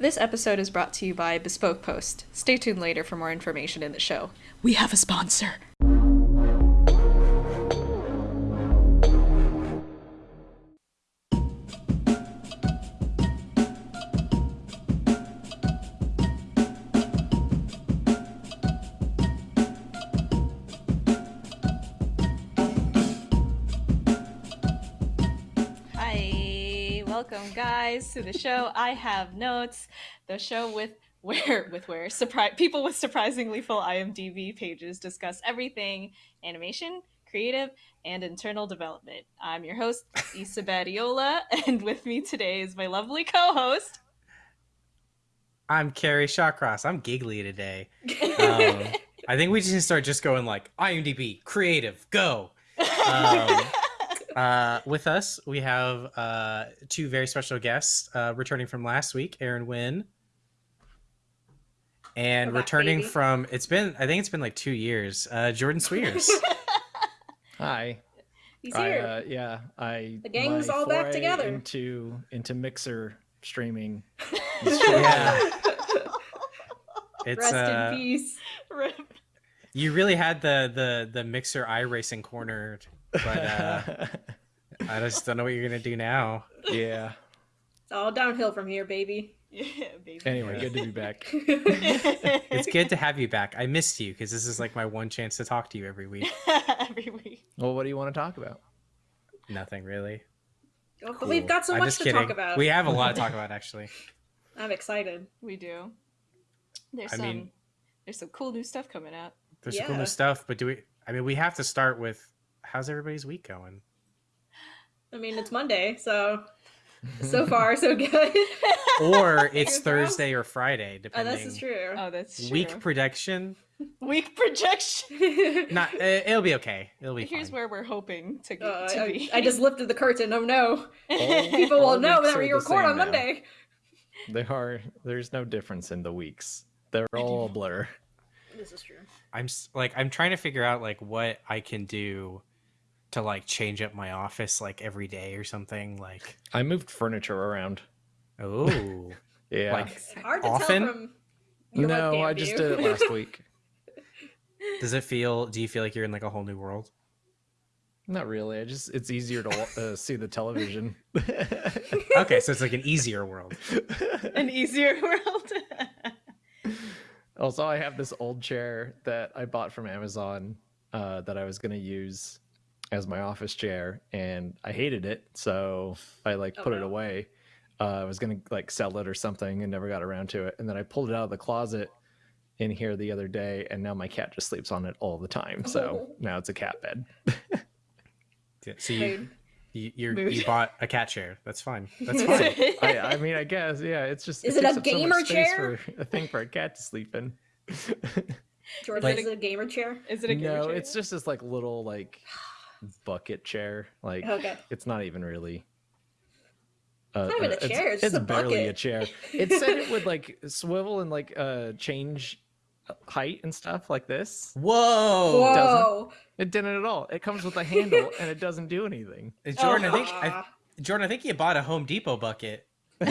This episode is brought to you by Bespoke Post. Stay tuned later for more information in the show. We have a sponsor. Guys to the show. I have notes. The show with where with where surprise people with surprisingly full IMDb pages discuss everything animation, creative, and internal development. I'm your host, Issa Badiola, and with me today is my lovely co-host. I'm Kerry Shawcross. I'm giggly today. Um, I think we just start just going like IMDb, creative, go. Um, uh, with us, we have uh, two very special guests uh, returning from last week, Aaron Wynn. And back, returning baby. from, it's been, I think it's been like two years, uh, Jordan Cwierz. Hi. He's I, here. uh, yeah, I The gang's all back together. into into Mixer streaming. yeah. It's, Rest uh, in peace. Rip. you really had the, the, the mixer racing cornered, but uh, I just don't know what you're going to do now. yeah. It's all downhill from here, baby. Yeah, baby. Anyway, good to be back. It's good to have you back. I missed you because this is like my one chance to talk to you every week. Every week. Well, what do you want to talk about? Nothing really. Oh, but we've got so I'm much to kidding. talk about. We have a lot to talk about actually. I'm excited. We do. There's I some mean- there's some cool new stuff coming out. There's some cool new stuff, but do we? I mean, we have to start with how's everybody's week going? I mean, it's Monday, so so far so good. Or it's Thursday or Friday, depending. Oh, this is true. Oh, that's true. Week prediction? week projection. Not. Uh, it'll be okay. It'll be. Here's fine. where we're hoping to, Uh, to I, be. I just lifted the curtain. Oh no! Oh. People All will know weeks that we the record on now. Monday. They are there's no difference in the weeks. They're all a blur. This is true. I'm like I'm trying to figure out like what I can do to like change up my office like every day or something. Like I moved furniture around. oh. Yeah. Like, It's hard to Often? tell no, I just did it last week. Does it feel? Do you feel like you're in like a whole new world? Not really. I just it's easier to uh, see the television. Okay, so it's like an easier world. An easier world. Also, I have this old chair that I bought from Amazon uh, that I was going to use as my office chair, and I hated it, so I like Oh, put it away. Uh, I was going to like sell it or something, and never got around to it. And then I pulled it out of the closet in here the other day, and now my cat just sleeps on it all the time. So now it's a cat bed. Yeah, So you you you're, you bought a cat chair. That's fine. That's fine. I, I mean, I guess yeah. It's just Is it takes a up so gamer chair? For, a thing for a cat to sleep in. George, Like- is it a gamer chair? Is it a gamer no, chair? it's just this like little like bucket chair. Like Okay. it's not even really. Uh, not even a it's- chair, it's just a barely a chair. It said it would like swivel and like uh change height and stuff like this. Whoa, doesn't- Whoa! It didn't at all. It comes with a handle and it doesn't do anything. Uh, Jordan. I think I, Jordan. I think you bought a Home Depot bucket.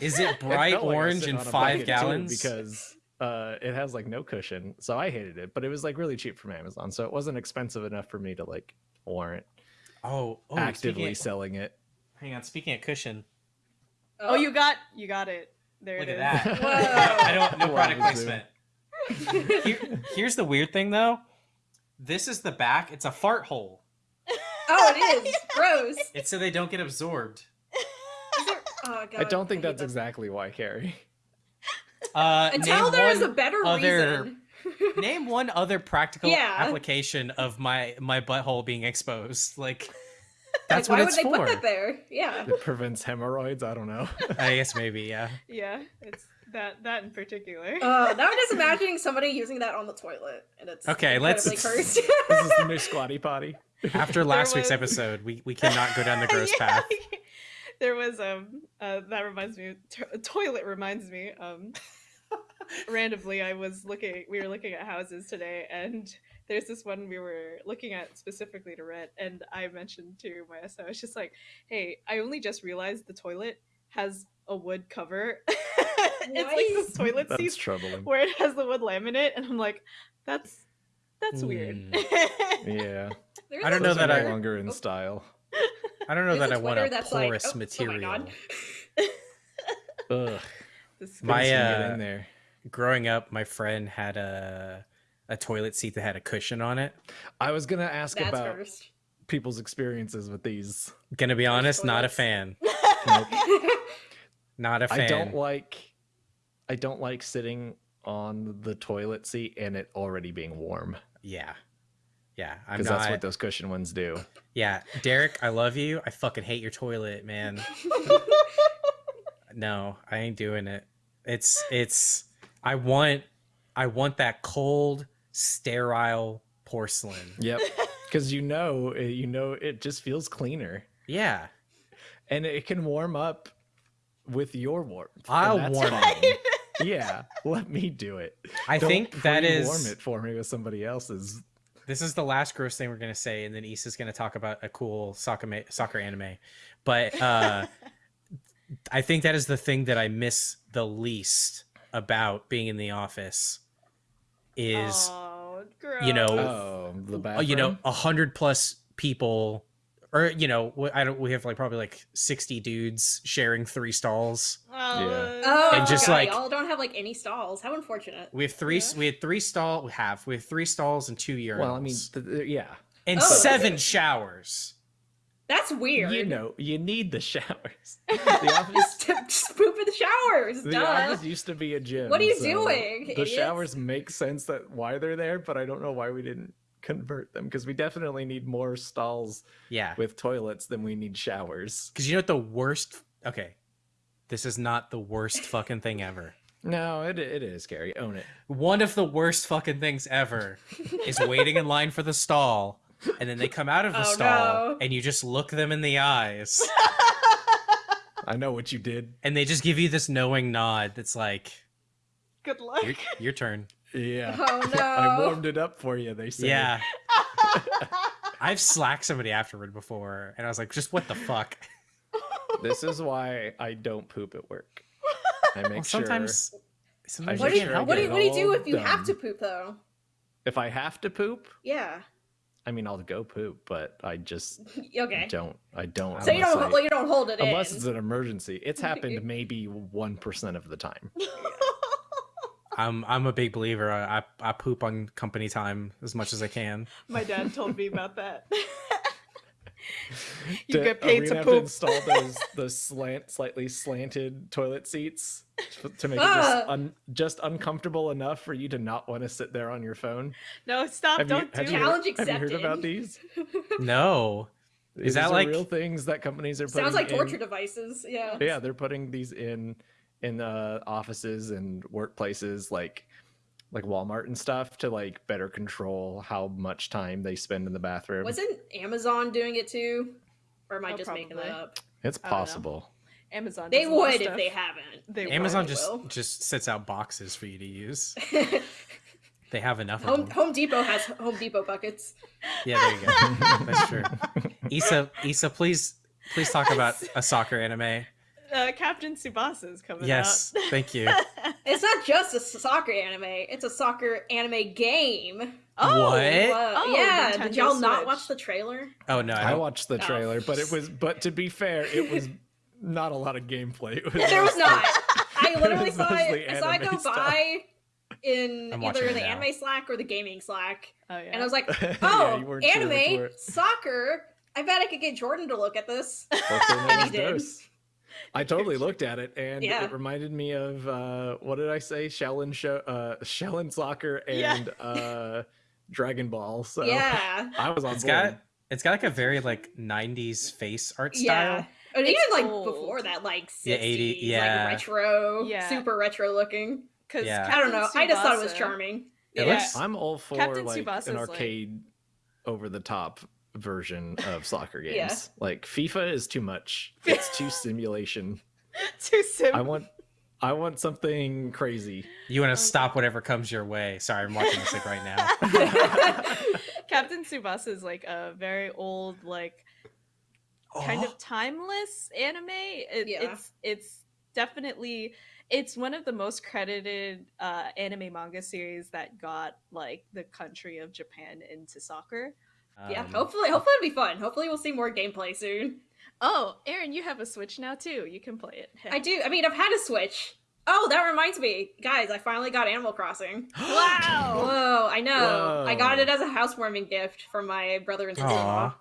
Is it It bright felt like orange sitting and five bucket, gallons? because uh, it has like no cushion. So I hated it, but it was like really cheap from Amazon, so it wasn't expensive enough for me to like warrant oh, oh actively of- selling it. hang on. Speaking of cushion, oh, you got you got it. There look it at is. that. Whoa. I don't. No Wow, product Zoom. placement. Here, here's the weird thing though. This is the back. It's a fart hole. Oh, it is gross. It's so they don't get absorbed. Oh, God, I don't think hate that's that. exactly why, Kerry. Uh, Until name there is a one better other- reason. name one other practical Yeah. application of my my butthole being exposed. Like that's like, what why would they for. put that there? Yeah. It prevents hemorrhoids. I don't know. I guess maybe yeah. yeah, it's that that in particular. Uh, now I'm just imagining somebody using that on the toilet, and it's Okay, let's- incredibly cursed. this is the new squatty potty. After last week's episode, we we cannot go down the gross Yeah. path. There was um uh, that reminds me to- toilet reminds me um randomly I was looking we were looking at houses today and there's this one we were looking at specifically to rent and I mentioned to my SO I was just like hey I only just realized the toilet has a wood cover. it's like this Nice. toilet That's seat troubling. where it has the wood laminate, and I'm like, that's that's hmm. weird. Yeah. There's I don't know that I- no longer in Oh. style. I don't know there's that i want a that's like, porous oh- oh material. God. Ugh. This- My, couldn't uh, in there. Growing up, my friend had a a toilet seat that had a cushion on it. I was gonna ask That's about first. people's experiences with these. Gonna be honest, not a fan. Nope. Not a fan. I don't like. I don't like sitting on the toilet seat and it already being warm Yeah. Yeah. I'm because that's what those cushion ones do. Yeah. Derek, I love you. I fucking hate your toilet, man. No, I ain't doing it. It's it's I want I want that cold, sterile porcelain. Yep. Because you know, uh, you know, it just feels cleaner, Yeah. and it can warm up with your warmth. I'll warm it. yeah, let me do it. I Don't think that pre-warm it for me with somebody else's. this is the last gross thing we're gonna say, and then Issa's gonna talk about a cool soccer soccer anime. But uh I think that is the thing that I miss the least about being in the office is oh, gross. you know, Oh, the uh, bathroom. you know a hundred plus people or you know i don't we have like probably like 60 dudes sharing three stalls Oh, Yeah. Oh, And just God, like- y'all don't have like any stalls. How unfortunate. we have three Yeah. we had three stall we have we have three stalls and two urinals well, I mean, th- th- yeah, and Oh. seven showers That's weird. you know, you need the showers. The office, just, just poop in the showers. the Duh. office used to be a gym. What are you so doing, The idiots? showers make sense that why they're there, but I don't know why we didn't convert them because we definitely need more stalls yeah with toilets than we need showers. because you know what the worst okay this is not the worst fucking thing ever No, it it is scary. Own it. one of the worst fucking things ever is waiting in line for the stall and then they come out of the Oh, stall no. and you just look them in the eyes I know what you did. and they just give you this knowing nod that's like Good luck. your, your turn Yeah. Oh no. I warmed it up for you. They said. yeah i've slacked somebody afterward before and i was like just what the fuck This is why I don't poop at work. I make well, sure sometimes sometimes What do you, sure what do you, what do you do if you have to poop though? if I have to poop, Yeah. I mean I'll go poop, but I just Okay. don't. I don't. So you unless don't I- well, you don't hold it unless in. it's an emergency. It's happened maybe one percent of the time. i'm i'm a big believer I, I i poop on company time as much as i can My dad told me about that. you To- get paid we to poop. Have to install those those slant, slightly slanted toilet seats to- to make it just, Ah. un, just uncomfortable enough for you to not want to sit there on your phone. No, stop! Have don't have do you, it. heard- Challenge have you heard about these? no These that are like- real things that companies are putting Sounds like in- torture devices. Yeah. Yeah, they're putting these in in uh, offices and workplaces like like Walmart and stuff to like better control how much time they spend in the bathroom. Wasn't Amazon doing it too? Or am I Oh, just making that up? It's I don't know. possible. Amazon. They does a lot of would if they haven't. They amazon just will. just sits out boxes for you to use they have enough of Home them Home Depot has Home Depot buckets. yeah there you go that's true isa isa please please talk about a soccer anime Uh, Captain Tsubasa is coming yes out. thank you It's not just a soccer anime; it's a soccer anime game. oh, What? Uh, Oh, yeah, Nintendo did y'all not watch the trailer? oh no i, I watched the Oh. trailer, but it was but to be fair, it was not a lot of gameplay. It was There was not. I literally was saw it. I saw it go stuff. by in I'm either the now. anime Slack or the gaming Slack, Oh yeah. and I was like, "Oh, you weren't sure anime, soccer. I bet I could get Jordan to look at this." What's their And he is did. Dose. I totally looked at it, and Yeah. it reminded me of uh, what did I say? Shaolin show, uh, Shaolin soccer, Yeah. and uh, Dragon Ball. So yeah, I was on it's board. got it's got like a very like 90s face art yeah. style And even like old. before that, like 60s, Yeah, 80 yeah. like retro, Yeah. super retro looking. because Yeah. I don't know. I just thought it was charming. It Yeah. looks- I'm all for Captain like Tsubasa's, an like- arcade, over the top version of soccer games. Yeah. Like FIFA is too much. It's too simulation. Too soon. I want, I want something crazy. you want Okay. to stop whatever comes your way sorry i'm watching this like right now Captain Tsubasa is like a very old, like kind Oh. of timeless anime. It, Yeah. It's it's definitely it's one of the most credited uh, anime manga series that got like the country of Japan into soccer. Yeah, Um, hopefully, hopefully it'll be fun. Hopefully, we'll see more gameplay soon. Oh, Aaron, you have a Switch now too. You can play it. I do. I mean, I've had a Switch. Oh, that reminds me, guys! I finally got Animal Crossing. wow. Whoa, I know. I got it as a housewarming gift from my brother and sister-in-law.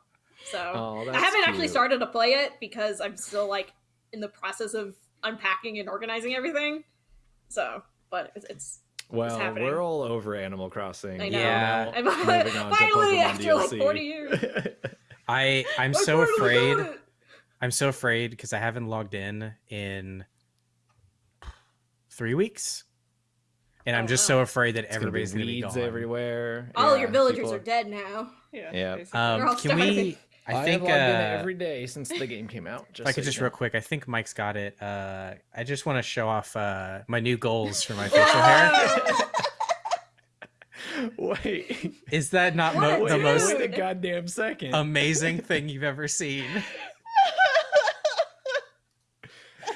So Oh, I haven't actually started to play it because I'm still like in the process of unpacking and organizing everything. So, but it's, it's Well, happening. we're all over Animal Crossing. I know. Yeah. I'm moving on finally Pokemon after like 40 years. I I'm so afraid. I'm so afraid because I haven't logged in in three weeks, and I'm Oh, just no. so afraid that It's gonna be everybody's gonna be, gone. everywhere. All Yeah, your villagers people- are dead now. Yeah. Yeah. Um, all can we? I I think have logged in uh, every day since the game came out. Just if I could so just you real quick, I think Mike's got it. Uh, I just want to show off uh, my new goals for my facial hair. Wait, Is that not mo- the most wait a goddamn second. amazing thing you've ever seen?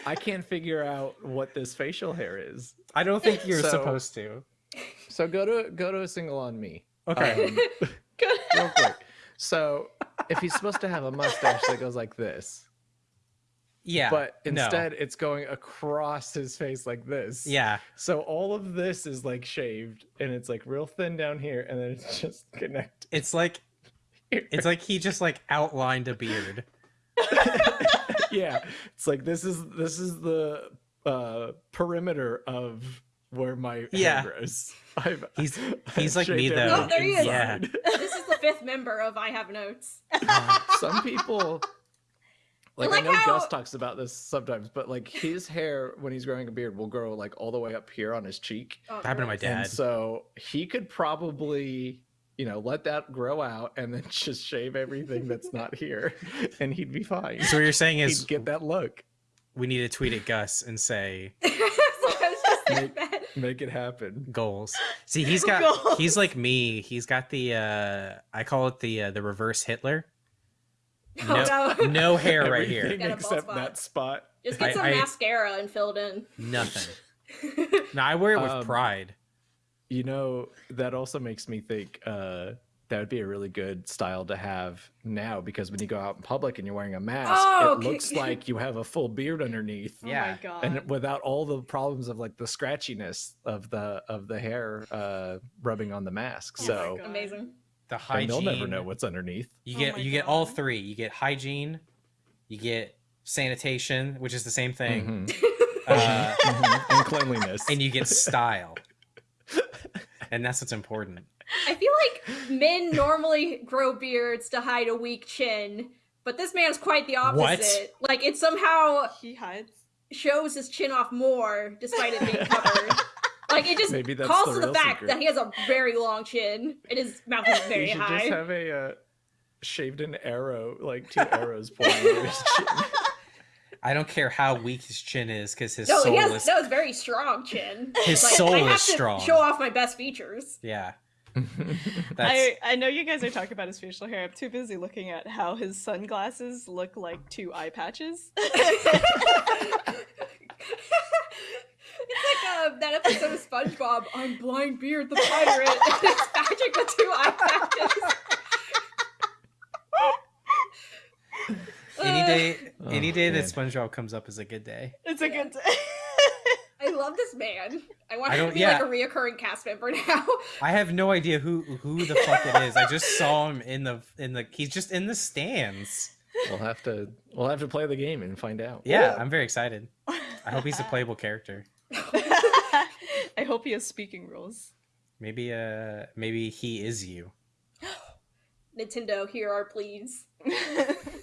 I can't figure out what this facial hair is. I don't think you're So- supposed to. So go to go to a single on me. Okay. Um, real quick. So if he's supposed to have a mustache that goes like this, yeah. but no. instead it's going across his face like this. Yeah. So all of this is like shaved and it's like real thin down here and then it's just connected. It's like it's like he just like outlined a beard. yeah. It's like this is this is the uh perimeter of where my Yeah. hair grows. I've, He's- I've he's like me, though. Oh, there he is. inside. this is the fifth member of I Have Notes. Uh-huh. Some people like, like I know how- Gus talks about this sometimes, but like his hair when he's growing a beard will grow like all the way up here on his cheek. Oh, happened to my dad. And so he could probably, you know, let that grow out and then just shave everything that's not here and he'd be fine. So what you're saying he'd is get that look. we need to tweet at Gus and say so I was just thinking Make- Make it happen. goals. See, he's got Goals. he's like me. He's got the uh I call it the uh, the reverse Hitler. Oh, No, no. no hair right here. Got a bald except spot. that spot. Just get I- some I- mascara and fill it in. Nothing. No, I wear it with Um, pride. You know, that also makes me think uh that would be a really good style to have now because when you go out in public and you're wearing a mask, Oh, it okay. looks like you have a full beard underneath. Oh Yeah. my god. and without all the problems of like the scratchiness of the of the hair uh rubbing on the mask Oh so Amazing. The and hygiene. they'll never know what's underneath You Oh get my you get all three. You get hygiene, you get sanitation, which is the same thing, Mhm. uh, Mhm. and cleanliness and you get style. and that's what's important. I feel like men normally grow beards to hide a weak chin, but this man's quite the opposite. Like it somehow he hides. shows his chin off more despite it being covered. like it just Maybe that's calls the to the real fact secret. that he has a very long chin and his mouth is you very should high. just have a uh, shaved an arrow like two arrows pointing at his chin I don't care how weak his chin is because his no, soul he has is no, it's very strong chin. His Like, soul I is to strong. Show off my best features. yeah. I, I know you guys are talking about his facial hair. I'm too busy looking at how his sunglasses look like two eye patches. it's like uh, that episode of SpongeBob. I'm Blind Beard the pirate. and it's Patrick with two eye patches. any Uh, day any Oh, day that. SpongeBob comes up is a good day. it's a good day. I love this man. I want I him to be yeah. like a reoccurring cast member now. I have no idea who who the fuck it is. I just saw him in the in the he's just in the stands. we'll have to we'll have to play the game and find out Yeah, I'm very excited. I hope he's a playable character. I hope he has speaking roles. Maybe uh maybe he is you. Nintendo, here are please.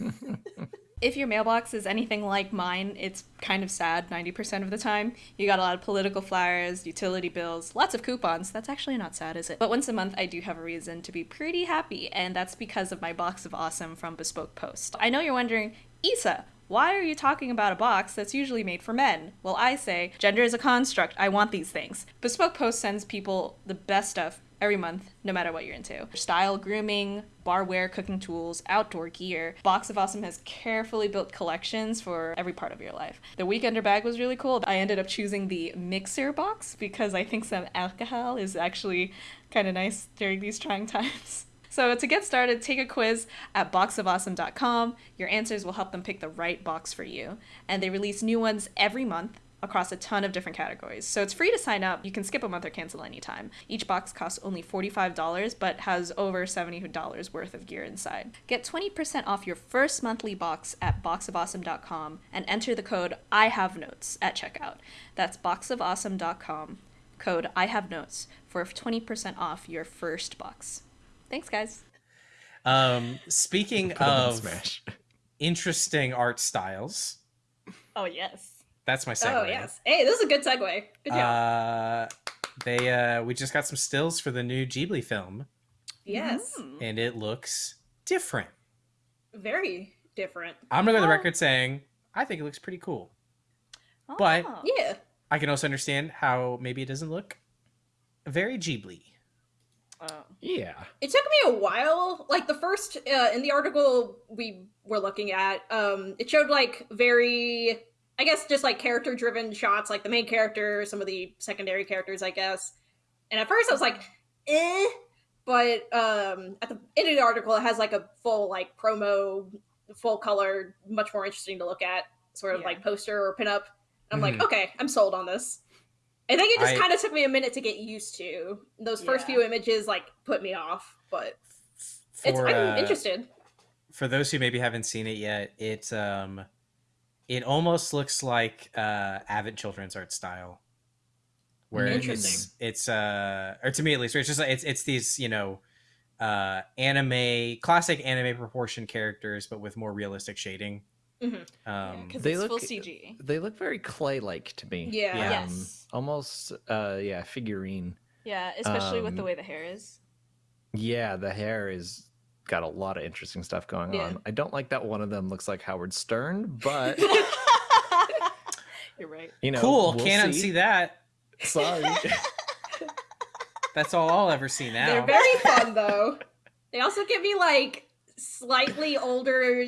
if your mailbox is anything like mine, it's kind of sad 90% of the time. You got a lot of political flyers, utility bills, lots of coupons. That's actually not sad, is it? But once a month, I do have a reason to be pretty happy, and that's because of my box of awesome from Bespoke Post. I know you're wondering, Issa, why are you talking about a box that's usually made for men? Well, I say, gender is a construct. I want these things. Bespoke Post sends people the best stuff every month, no matter what you're into. Style, grooming, barware, cooking tools, outdoor gear. Box of Awesome has carefully built collections for every part of your life. The weekender bag was really cool. I ended up choosing the mixer box because I think some alcohol is actually kind of nice during these trying times. So to get started, take a quiz at boxofawesome.com. Your answers will help them pick the right box for you. And they release new ones every month across a ton of different categories. So it's free to sign up. You can skip a month or cancel anytime. Each box costs only $45 but has over $70 worth of gear inside. Get 20% off your first monthly box at boxofawesome.com and enter the code I have notes at checkout. That's boxofawesome.com. Code I have notes for 20% off your first box. Thanks guys. Um speaking Put 'em in of Smash. interesting art styles, Oh yes. That's my segue. Oh yes. Hey, this is a good segue. Good job. Uh, they uh, we just got some stills for the new Ghibli film, yes. Mm. and it looks different. Very different. I'm gonna go on the Oh. record saying I think it looks pretty cool. But- Oh. Yeah. I can also understand how maybe it doesn't look very Ghibli. Oh. Yeah. It took me a while. Like the first uh, in the article we were looking at, um, it showed like very, I guess, just like character driven shots, like the main character, some of the secondary characters, I guess. And at first I was like, eh. But um, at the end of the article, it has like a full like promo, full color, much more interesting to look at, sort of Yeah. like poster or pinup. I'm like, Mhm. okay, I'm sold on this. I think it just I- kind of took me a minute to get used to. Those first Yeah. few images like put me off, but it's For, I'm uh, interested. for those who maybe haven't seen it yet, it's um, it almost looks like uh, Avid children's art style, where it's it's uh, or to me at least, it's just like it's it's these you know uh anime classic anime proportion characters but with more realistic shading Mhm. um because they it's full look- CG. They look very clay-like to me. Yeah. Yeah. Yes. Almost, uh, yeah, figurine. Yeah, especially with the Um, way the hair is. Yeah, the hair is got a lot of interesting stuff going Yeah. on. I don't like that one of them looks like Howard Stern, but You're right. you know, cool we'll can't see. that Sorry. that's all i'll ever see now They're very fun though. They also give me like slightly older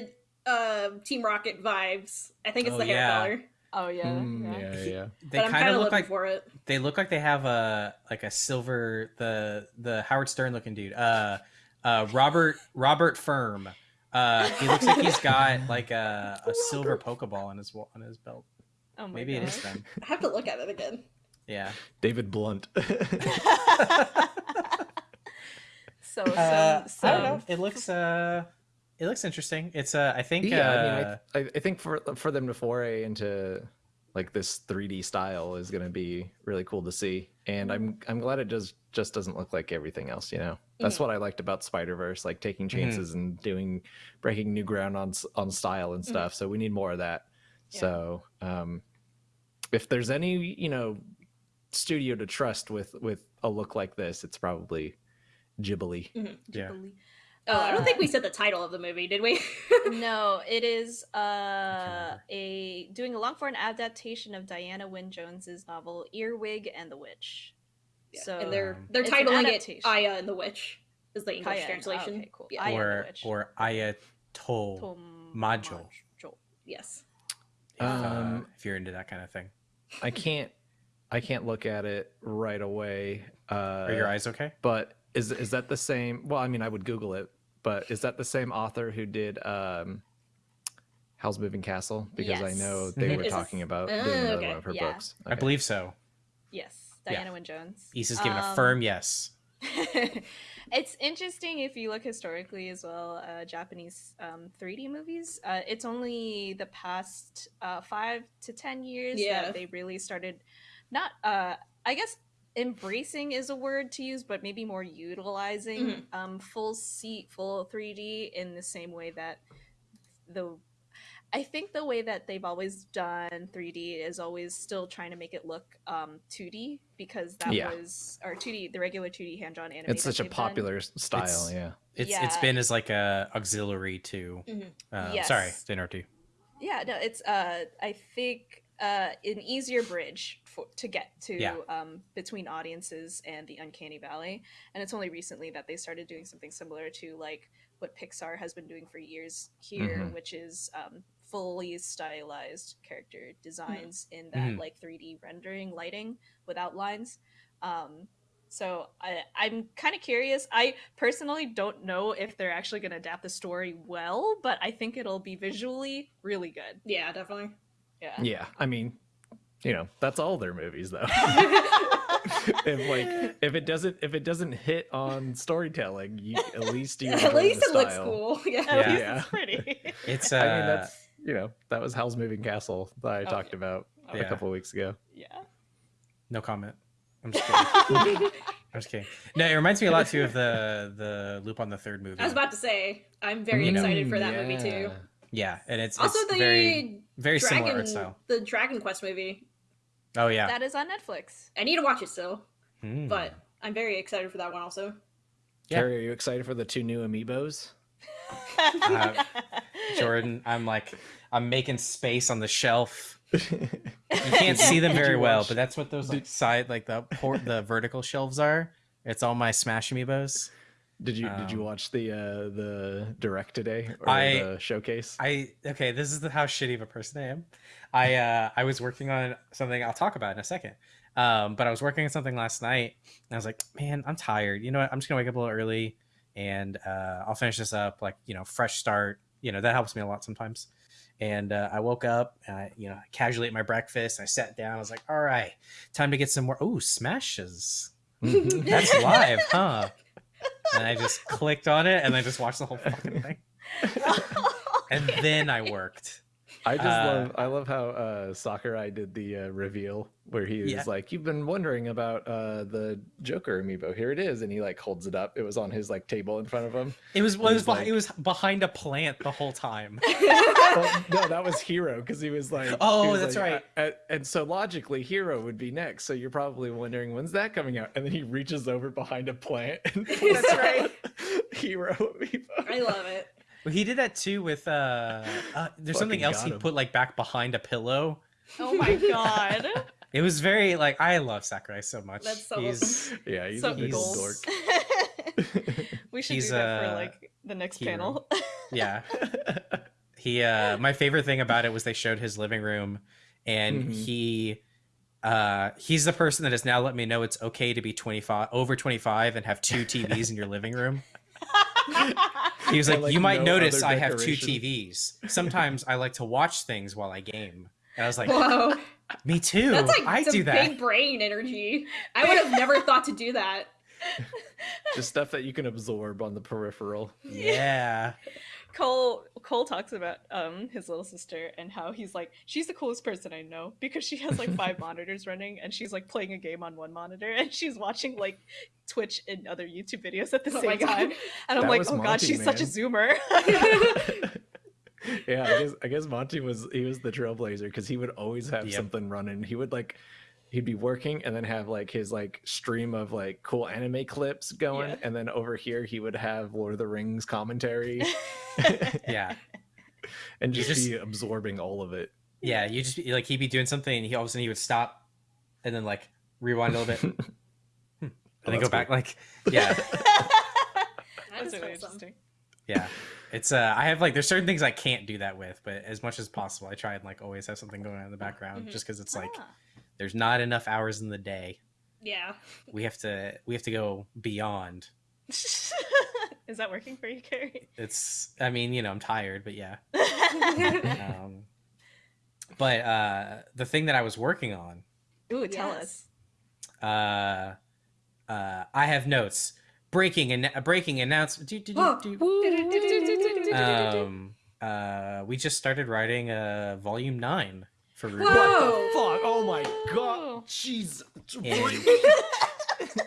uh, Team Rocket vibes. I think it's Oh, the hair yeah. color, Oh yeah. Mm, yeah. yeah, yeah. they kind kind of of look like for it. they look like they have a like a silver the the howard stern looking dude uh uh robert robert firm. Uh he looks like he's got like a, a silver pokeball on his on his belt. Oh my maybe it is gosh. them. I have to look at it again. yeah. David Blunt. so, so, uh, so i don't know. It looks uh it looks interesting. It's uh i think yeah, uh, I mean, I, I, I think for for them to foray into like this 3D style is going to be really cool to see, and I'm I'm glad it does just doesn't look like everything else. You know, that's Mhm. what I liked about Spider Verse, like taking Mm-hmm. chances and doing breaking new ground on on style and stuff. So we need more of that. Yeah. So um, if there's any you know studio to trust with with a look like this, it's probably Ghibli. yeah Oh, I don't Uh, think we said the title of the movie, did we? no, it is uh a doing a long form adaptation of Diana Wynne Jones's novel Earwig and the Witch. So and they're they're It's an titling it. Aya and the Witch is the English Kaya- translation. okay, cool. Yeah. Aya and the or Witch. or ayatol Tom- Majo. Majo. Yes. if, uh, Um, if you're into that kind of thing I can't I can't look at it right away. Uh, are your eyes okay But is is that the same? Well, I mean, I would Google it, but is that the same author who did um, Howl's Moving Castle? Because I know Yes. they Mhm. were Is this- talking about Ah, doing another okay. one of her Yeah. books. i believe so Yes, Yeah. Diana Wynne Jones. Issa's given a Um, firm yes it's interesting if you look historically as well. Uh, Japanese um, 3D movies. Uh, it's only the past uh, five to ten years Yeah. that they really started. Not, uh, I guess, embracing is a word to use, but maybe more utilizing Mhm. um, full seat, full 3D in the same way that the. I think the way that they've always done 3D is always still trying to make it look um, 2D because that Yeah. was or 2D the regular 2D hand drawn anime. It's such a they've done. popular s- style. It's- yeah. it's it's been as like a auxiliary to Mhm. uh, Yes. sorry to interrupt you Yeah, no, it's uh I think uh, an easier bridge for, to get to Yeah. um, between audiences and the uncanny valley and it's only recently that they started doing something similar to like what pixar has been doing for years here Mhm. which is um, fully stylized character designs in that Mhm. like 3d rendering lighting without lines um, so I, i'm kind of curious i personally don't know if they're actually going to adapt the story well but i think it'll be visually really good Yeah, definitely. Yeah Yeah, I mean, you know, that's all their movies though. if like if it doesn't if it doesn't hit on storytelling, you at least you At least the it looks cool. Yeah. At Yeah. least Yeah. it's pretty. It's uh, I mean, that's you know that was Howl's Moving Castle that I Oh, talked yeah. about Oh, Yeah. a couple weeks ago. yeah. no comment. I'm just kidding. I'm just kidding. No, it reminds me a lot too of the the Lupin the Third movie. I was about to say, I'm very You know. excited for that movie too. Yeah, and it's Also, it's the very very similar Dragon, art style. the Dragon Quest movie. Oh yeah, That is on Netflix. I need to watch it still, Hmm. but I'm very excited for that one also. Yeah. Kerry, are you excited for the two new amiibos? Uh, Jordan, I'm like I'm making space on the shelf. You can't see them very well, watch- but that's what those like side like the port the vertical shelves are. It's all my Smash amiibos. Did you did you Um, watch the uh the direct today or I- the showcase? I okay, this is the, how shitty of a person I am. I uh I was working on something I'll talk about in a second. Um, but I was working on something last night and I was like, man, I'm tired. You know what? I'm just gonna wake up a little early and uh I'll finish this up, like, you know, fresh start. You know, that helps me a lot sometimes. And uh, I woke up, and I, you know, casually ate my breakfast. I sat down. I was like, "All right, time to get some more." Ooh, smashes! Mhm. That's live, huh? And I just clicked on it, and I just watched the whole fucking thing. And then I worked. I just Uh, love I love how uh Sakurai did the uh, reveal where he was Yeah. like, "You've been wondering about uh the Joker amiibo. Here it is." And he like holds it up. It was on his like table in front of him. It was, well, it was, He's like- behind, it was behind a plant the whole time. well, no, that was Hero because he was like, Oh, was that's like, right. And so logically, Hero would be next. So you're probably wondering when's that coming out? And then he reaches over behind a plant and pulls That's out right. Hero amiibo. I love it. Well, he did that too with uh, uh there's something else he him. put like back behind a pillow. oh my god. It was very like I love Sakurai so much. That's so he's Yeah, he's so a big he's- dork. we should He's, do that for uh, like the next hero. panel. yeah. He uh my favorite thing about it was they showed his living room and Mhm. he uh he's the person that has now let me know it's okay to be 25 over 25 and have two TVs in your living room. He was like, like, you might no notice I have two. TVs. Sometimes I like to watch things while I game. And I was like, Whoa, me too. that's like I some do that. big brain energy. I would have never thought to do that. Just stuff that you can absorb on the peripheral. Yeah. Cole Cole talks about um his little sister and how he's like she's the coolest person I know because she has like five monitors running and she's like playing a game on one monitor and she's watching like Twitch and other YouTube videos at the Oh same time and I'm like was oh god Monty, she's such a zoomer yeah, I guess I guess Monty was he was the trailblazer because he would always have Yep. something running. He would like he'd be working and then have like his like stream of like cool anime clips going, Yeah. and then over here he would have Lord of the Rings commentary Yeah. and just, just- be absorbing all of it. Yeah. You just like he'd be doing something and he all of a sudden he would stop and then like rewind a little bit and Oh, then go that's back like yeah. That's really interesting Yeah. It's uh I have like there's certain things I can't do that with, but as much as possible I try and like always have something going on in the background Mhm. just because it's like Ah. There's not enough hours in the day. Yeah. We have to we have to go beyond. is that working for you Kerry It's I mean, you know, I'm tired, but yeah. Um but uh the thing that I was working on Ooh tell Yes. us uh uh I have notes. Breaking and a breaking announcement. Do, do, do, do. Um uh we just started writing uh volume 9 for RWBY. Whoa. Fuck! Oh my god! Jeez!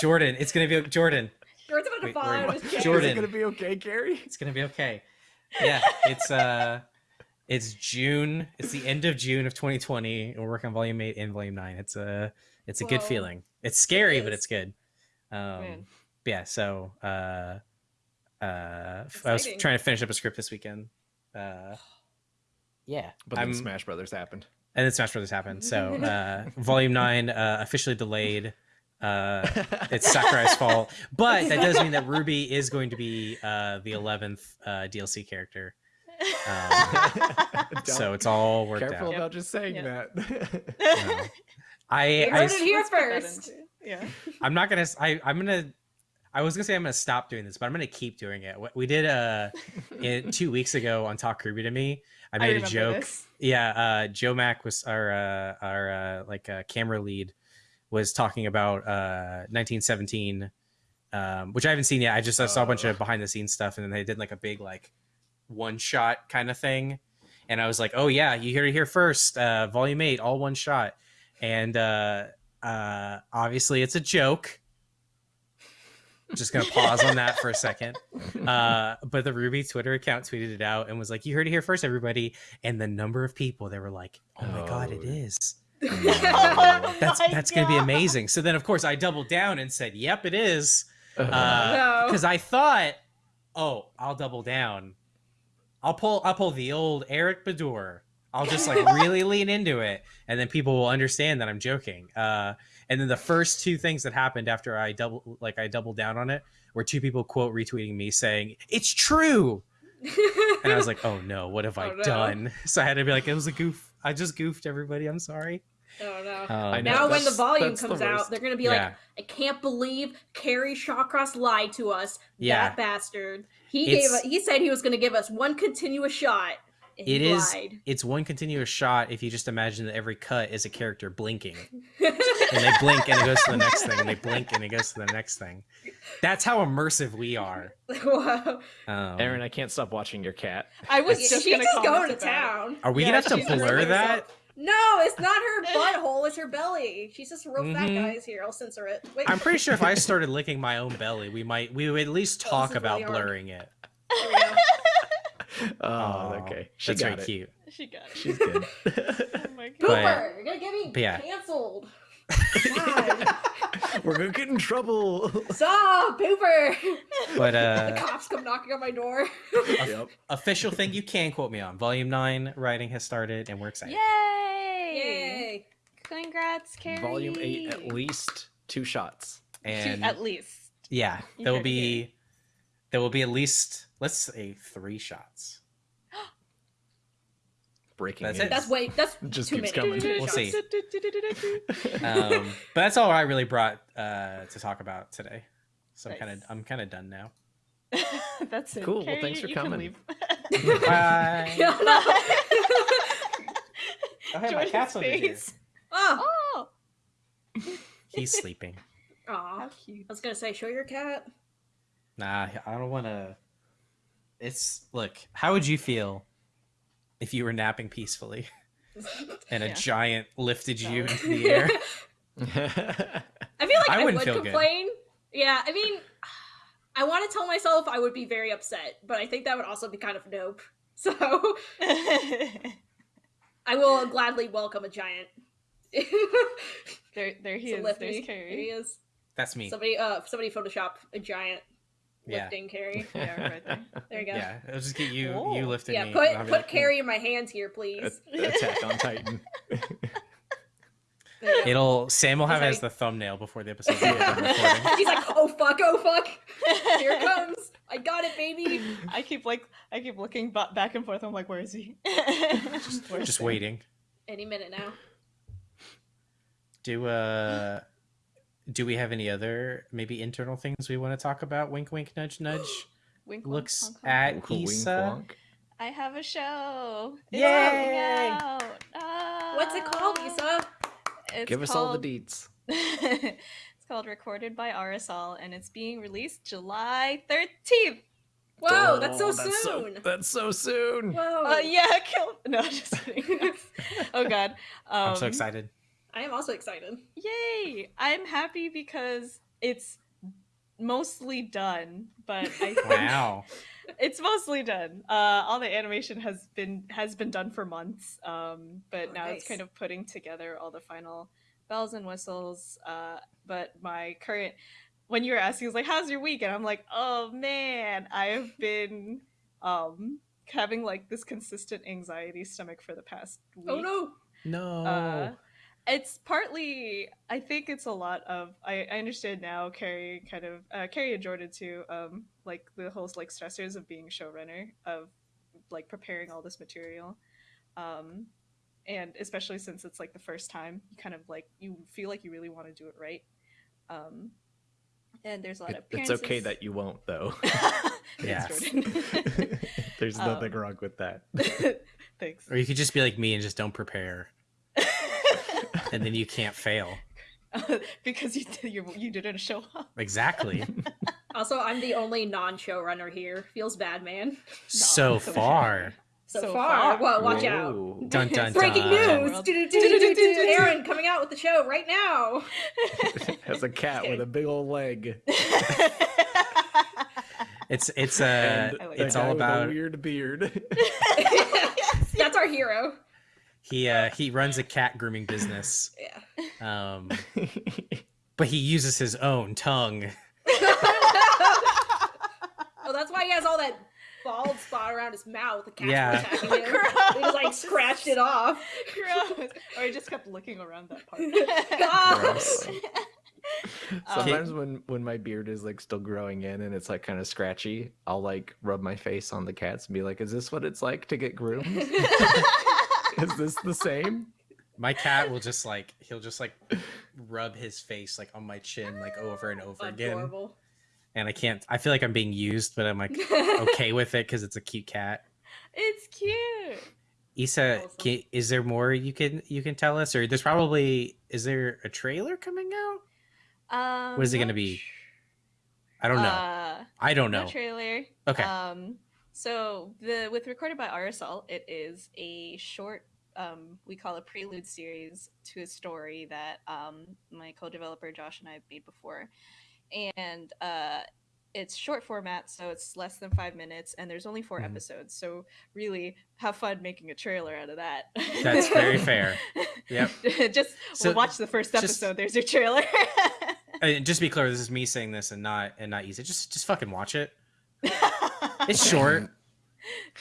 Jordan, it's gonna be Jordan. Jordan's about to Wait, fall wait, out of his chair. Jordan. Is it gonna be okay, Gary? It's gonna be okay. Yeah, it's uh it's June. It's the end of June of 2020. and We're working on volume eight and volume nine. It's a it's a good feeling. It's scary, It but it's good. Um Man. yeah, so uh uh I was trying to finish up a script this weekend. Uh yeah. But then I'm Smash Brothers happened. and then Smash Brothers happened. So uh, Volume Nine uh, officially delayed. Uh, it's Sakurai's fault, but that does mean that Ruby is going to be uh, the eleventh uh, DLC character. Um, so it's all worked Careful out. about just saying Yep. that. No. I, You I heard it here Let's put that first. into- Yeah. I'm not gonna. I'm gonna. I was gonna say I'm gonna stop doing this, but I'm gonna keep doing it. We did uh, it, two weeks ago on Talk RWBY to me. I made a joke. this. Yeah, uh, Joe Mack was our uh, our uh, like uh, camera lead was talking about uh, 1917, um, which I haven't seen yet. I just I saw a bunch Oh. of behind the scenes stuff, and then they did like a big like one shot kind of thing, and I was like, oh yeah, you hear it here first, uh, volume eight, all one shot, and uh, uh, obviously it's a joke. Just gonna pause on that for a second. Uh, but the RWBY Twitter account tweeted it out and was like, "You heard it here first, everybody!" And the number of people they were like, "Oh my god, it is." Oh. is! Oh That's my that's gonna be amazing!" So then, of course, I doubled down and said, "Yep, it is," No. because I thought, "Oh, I'll double down. I'll pull I'll pull the old Eric Badur. I'll just like really lean into it, and then people will understand that I'm joking." Uh, and then the first two things that happened after I double like I doubled down on it were two people quote retweeting me saying it's true and I was like, "Oh no, what have I Oh, no. done?" So I had to be like, "It was a goof. I just goofed everybody. I'm sorry." oh no. Um, I know. now, when the volume that's the comes out, they're gonna be yeah, like, "I can't believe Kerry Shawcross lied to us. Yeah. That bastard. He It's- gave. He said he was gonna give us one continuous shot. And It he is- it's one continuous shot. If you just imagine that every cut is a character blinking, and they blink and it goes to the next thing, and they blink and it goes to the next thing. That's how immersive we are. wow. Um, Aaron, I can't stop watching your cat. I was She's just just gonna comment going to about it. town. are we Yeah, gonna have to blur that? No, it's not her butthole. It's her belly. She's just a real fat Mhm. guys here. I'll censor it. Wait. I'm pretty sure if I started licking my own belly, we might we would at least talk about really hard. blurring it. There we go. Oh, Aw, okay. She that's got very it. cute. She got it. She's good. Oh my god. But- you're gonna get me yeah. canceled. God. We're gonna get in trouble. Stop, Pooper. But uh, the cops come knocking on my door. yep. official thing you can quote me on. Volume nine writing has started, and we're excited. Yay! Yay. Congrats, Kerry. Volume eight, at least two shots. Two- And at least. Yeah, there will heard it be there will be at least let's say three shots. Breaking. That's it. That's way. That's Just too keeps many. coming. We'll see. see. Um, but that's all I really brought uh, to talk about today. So I'm kind of I'm kind of done now. That's it. Cool, well, Kerry, thanks for you can coming. leave. Bye. Oh, hey, my Jordan's cat's over here. oh. Oh, He's sleeping. Aw. cute. I was gonna say, show your cat. Nah, I don't want to. It's look. How would you feel if you were napping peacefully and a Yeah. giant lifted you No. into the air? I feel like I I, wouldn't would feel good. complain. Yeah, I mean, I want to tell myself I would be very upset, but I think that would also be kind of dope. So I will gladly welcome a giant. there, there he to is. lift There's me. There he is. That's me. Somebody, uh, somebody Photoshop a giant Yeah. lifting Kerry. Yeah, right there. There you go. Yeah, it'll just get you Oh. you lifting Yeah, me. put and I'll be put like, Kerry in my hands here, please. Attack on Titan. There you go. It'll Sam will have it as the thumbnail before the episode. done recording. He's like, oh fuck, oh fuck, here it comes. I got it, baby. I keep like I keep looking back and forth. I'm like, where is he? Just, Where's just waiting. Any minute now. Do uh do we have any other maybe internal things we want to talk about? Wink wink nudge nudge. Wink, wink, Looks honk, honk. at Wink, wink, Issa. wonk. I have a show. It's Yay! coming out. Ah. What's it called, Lisa? It's Give us all the called- deets. it's called Recorded by Arizal, and it's being released July 13th. Whoa, that's so Oh, soon. that's so soon. Whoa. Uh, yeah, kill. No, just kidding. oh god. Um, I'm so excited. I am also excited. Yay! I'm happy because it's mostly done, but I think Wow. it's mostly done. Uh, all the animation has been has been done for months, um, but Oh, now it's kind of putting together all the final bells and whistles. Uh, but my current, when you were asking, was like, "How's your week?" and I'm like, "Oh man, I've been um, having like this consistent anxiety stomach for the past week." Oh no. No. Uh, it's partly, I think it's a lot of. I, I understand now. Kerry kind of, uh, Kerry and Jordan too. Um, like the whole like stressors of being showrunner of like preparing all this material, um, and especially since it's like the first time, you kind of like you feel like you really want to do it right. Um, and there's a lot It- of it's okay that you won't, though. Thanks, Yes. There's nothing Um, wrong with that. Thanks. Or you could just be like me and just don't prepare, and then you can't fail. because you did, you, you didn't show up. Exactly. Also, I'm the only non-showrunner here. Feels bad, man. so so far. So, So far. far. Well, watch out. Dun dun Breaking dun. news! Aaron coming out with the show right now. Has a cat with a big old leg. It's it's uh and it's all with a about weird beard. That's our hero. He uh he runs a cat grooming business. Yeah. Um but he uses his own tongue. Oh, that's why he has all that bald spot around his mouth. The cat's Yeah. attacking him. He just like scratched it off. Gross. Or I just kept looking around that part. Gross. Sometimes when when my beard is like still growing in and it's like kind of scratchy, I'll like rub my face on the cats and be like, "Is this what it's like to get groomed? is this the same?" My cat will just like he'll just like rub his face like on my chin like over and over again. Adorable. And I can't I feel like I'm being used, but I'm like okay with it because it's a cute cat. it's cute. Isa, Awesome. can, is there more you can you can tell us, or there's probably is there a trailer coming out? Um, What is it gonna be? I don't know. Uh, I don't know. no know. trailer. Okay. Um, so the with recorded by Arizal, it is a short. Um, we call a prelude series to a story that um, my co-developer Josh and I made before, and uh, it's short format, so it's less than five minutes, and there's only 4 Mhm. episodes. So really, have fun making a trailer out of that. That's very fair. Yep. just So, watch the first just- episode. There's your trailer. And just to be clear, this is me saying this and not and not Issa. Just just fucking watch it. It's short.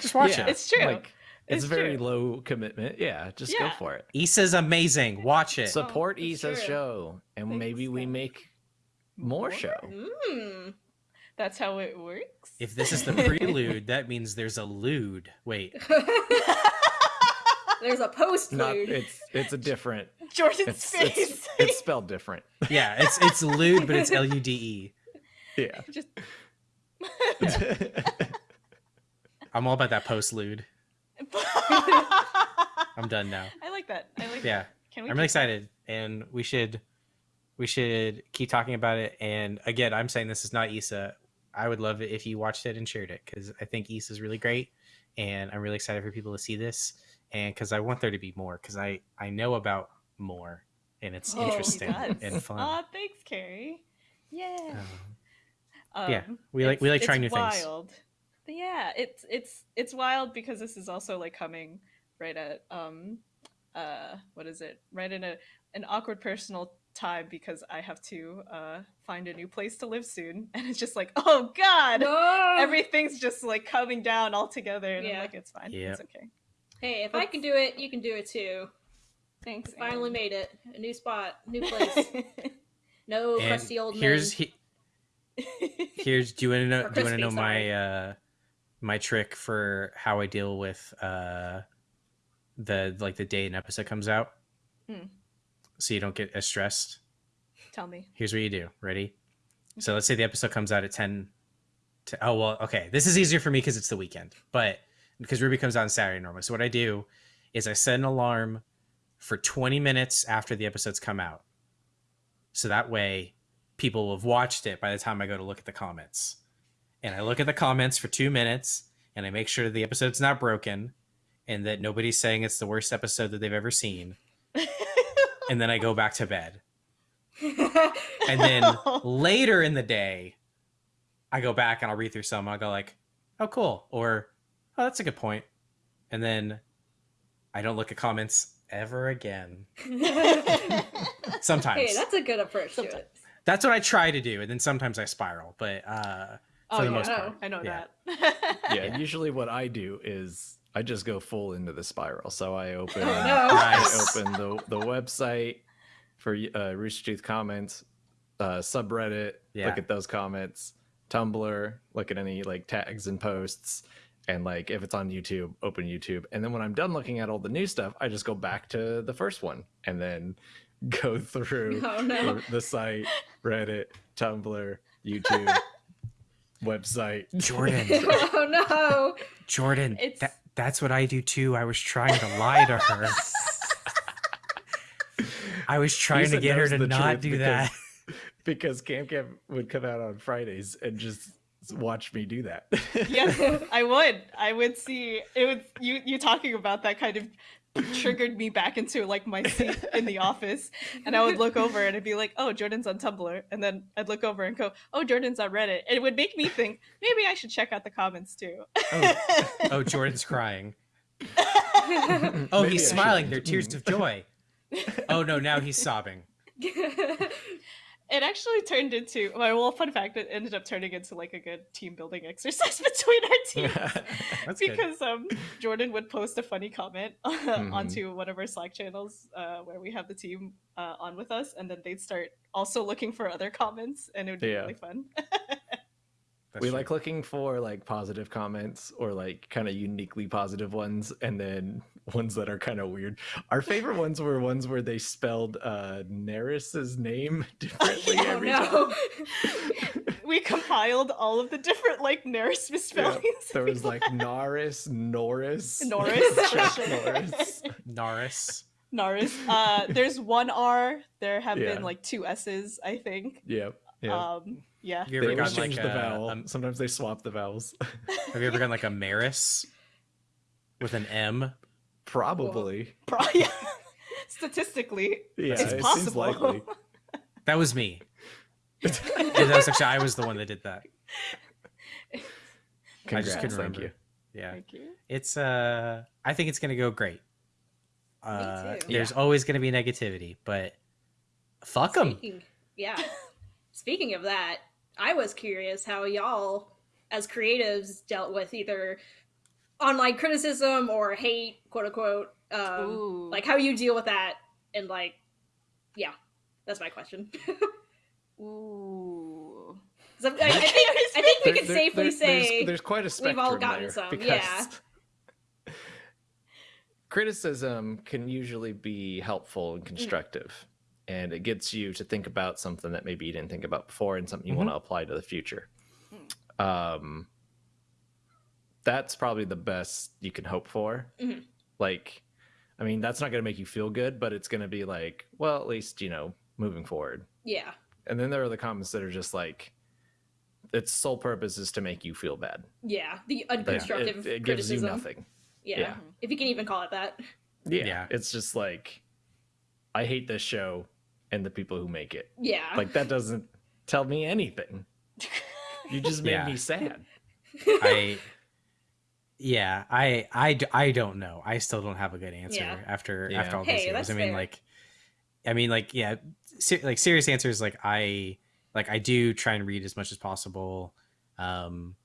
Just watch Yeah, it. It's true. Like, it's, It's very true. low commitment. Yeah, just go for it. Issa's amazing. Watch it. Support it's Issa's true. show, and Thanks, maybe we guys. make more show. Mm. That's how it works. if this is the prelude, that means there's a lewd. Wait, There's a post Not lude. it's it's a different. Jordan's It's face. it's, it's spelled different. yeah, it's it's lewd, but it's L U D E. Yeah. just I'm all about that post lewd. I'm done now. I like that. I like Yeah. that. Can we I'm really excited, and we should we should keep talking about it. And again, I'm saying this is not Issa. I would love it if you watched it and shared it because I think Issa is really great, and I'm really excited for people to see this, and because I want there to be more because I I know about more, and it's Oh, interesting and fun. Aw, thanks, Kerry. Yeah. Um, yeah, Um, we like we like trying new it's things. Wild. But yeah, it's it's it's wild because this is also like coming right at um uh what is it? Right in a an awkward personal time because I have to uh find a new place to live soon and it's just like, "Oh god." no. Everything's just like coming down all together and Yeah. I'm like, "It's fine. Yep. It's okay." Hey, if I can do it, you can do it too. Thanks. Finally Aaron. made it. A new spot, new place. No And crusty old here's men. he, here's do you want to know do you want to crispy, know my uh my trick for how I deal with uh the like the day an episode comes out. Hmm. so you don't get as stressed. Tell me. here's what you do. Ready? So let's say the episode comes out at 10 to, oh well okay this is easier for me because it's the weekend but because RWBY comes out on saturday normally so what i do is i set an alarm for 20 minutes after the episodes come out. So that way people will have watched it by the time i go to look at the comments and i look at the comments for two minutes and i make sure the episode's not broken and that nobody's saying it's the worst episode that they've ever seen and then i go back to bed and then later in the day i go back and i'll read through some i'll go like oh cool or oh that's a good point. and then i don't look at comments ever again sometimes hey, that's a good approach to it. that's what i try to do and then sometimes i spiral but uh oh, for the yeah, most part I know yeah. that. Yeah, Yeah. usually what I do is I just go full into the spiral. So I open, Oh, no. I open the the website for uh, Rooster Teeth comments, uh, subreddit. Yeah. Look at those comments. Tumblr. Look at any like tags and posts. And like if it's on YouTube, open YouTube. And then when I'm done looking at all the new stuff, I just go back to the first one and then go through Oh no. the, the site, Reddit, Tumblr, YouTube, website. Jordan, oh no. Jordan, It's- that, that's what I do too. I was trying to lie to her. I was trying to get her to not do because- that. because Cam Cam would come out on Fridays and just watch me do that. yes, I would. I would see it would you you talking about that kind of triggered me back into like my seat in the office and I would look over and it'd be like, "Oh, Jordan's on Tumblr." And then I'd look over and go, "Oh, Jordan's on Reddit." And it would make me think, maybe I should check out the comments too. Oh, Jordan's crying. Oh, I he's smiling. They're tears Mm. of joy. Oh no, now he's sobbing. it actually turned into well, well, fun fact, it ended up turning into like a good team building exercise between our teams. That's good. because um Jordan would post a funny comment uh, Mhm. onto one of our Slack channels uh, where we have the team uh, on with us, and then they'd start also looking for other comments, and it would be Yeah. really fun. That's we true. like looking for like positive comments or like kind of uniquely positive ones and then ones that are kind of weird. Our favorite ones were ones where they spelled uh Neris's name differently oh every no. time. we compiled all of the different like Neris misspellings. There was like Norris, Norris, Norris, for Norris. Norris. Norris. Uh, there's one R. There have Yeah. been like two S's, I think. Yep. Yeah. Um, yeah. Have you they ever always gotten like the a, vowel. um, Sometimes they swap the vowels. Have you ever gotten like a Maris with an M? Probably. Pro- yeah. Statistically, Yeah, it's it seems possible. likely. That was me. Yeah, that was actually I was the one that did that. I Congrats, just couldn't thank remember. you. Yeah, Thank you. it's uh, I think it's gonna go great. Uh, too. there's always gonna be negativity, but fuck them. Yeah. Speaking of that, I was curious how y'all, as creatives, dealt with either online criticism or hate, quote unquote. Um, like how you deal with that, and like, yeah, that's my question. Ooh. I'm- I, I think I think we There- can there- safely there- say there's, there's quite a spectrum we've all gotten there some, because yeah. criticism can usually be helpful and constructive and it gets you to think about something that maybe you didn't think about before and something you want to apply to the future um that's probably the best you can hope for Mhm. like i mean that's not going to make you feel good but it's going to be like well at least you know moving forward yeah, and then there are the comments that are just like its sole purpose is to make you feel bad yeah, the Like, unconstructive it, it gives you criticism. nothing Yeah. yeah. if you can even call it that. yeah. Yeah. It's just like I hate this show and the people who make it. Yeah, Like that doesn't tell me anything. You just made Yeah. me sad. I yeah, I, I i don't know. I still don't have a good answer Yeah. after Yeah. after all Hey, these years. I mean, fair. like, I mean, like, yeah, ser- like serious answers. Like, I like I do try and read as much as possible. Um,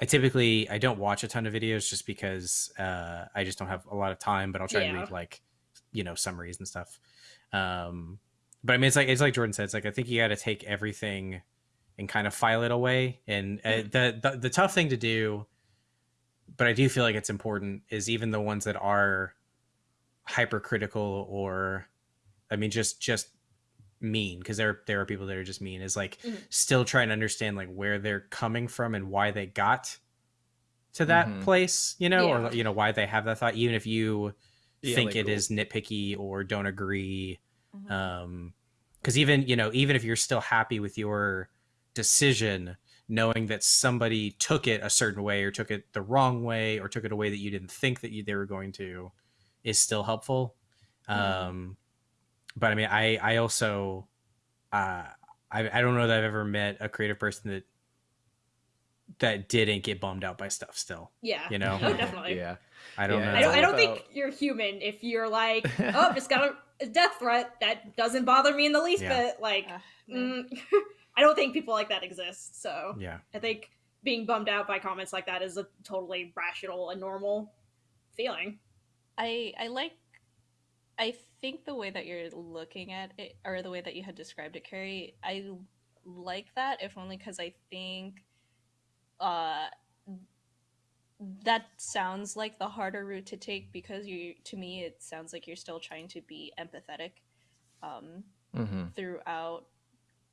I typically I don't watch a ton of videos just because uh, I just don't have a lot of time. But I'll try and read like you know summaries and stuff. Um, but I mean, it's like it's like Jordan said. It's like I think you got to take everything and kind of file it away. And uh, the, the the tough thing to do, but I do feel like it's important, is even the ones that are hypercritical or, I mean, just just mean because there there are people that are just mean. Is like Mhm. still trying to understand like where they're coming from and why they got to that Mhm. place, you know, Yeah. or you know why they have that thought, even if you Yeah, think like, it is nitpicky or don't agree Mhm. um because even you know even if you're still happy with your decision knowing that somebody took it a certain way or took it the wrong way or took it a way that you didn't think that you, they were going to is still helpful um but i mean i i also uh I, I don't know that i've ever met a creative person that that didn't get bummed out by stuff still yeah, you know Oh, definitely. Yeah. i don't Yeah, know I don't, I don't think you're human if you're like, oh, just got a, a death threat. That doesn't bother me in the least Yeah. bit. Like, man. mm, I don't think people like that exist. So yeah I think being bummed out by comments like that is a totally rational and normal feeling. I I like I think the way that you're looking at it or the way that you had described it, Kerry, I like that if only because I think uh that sounds like the harder route to take because you to me it sounds like you're still trying to be empathetic um hmm throughout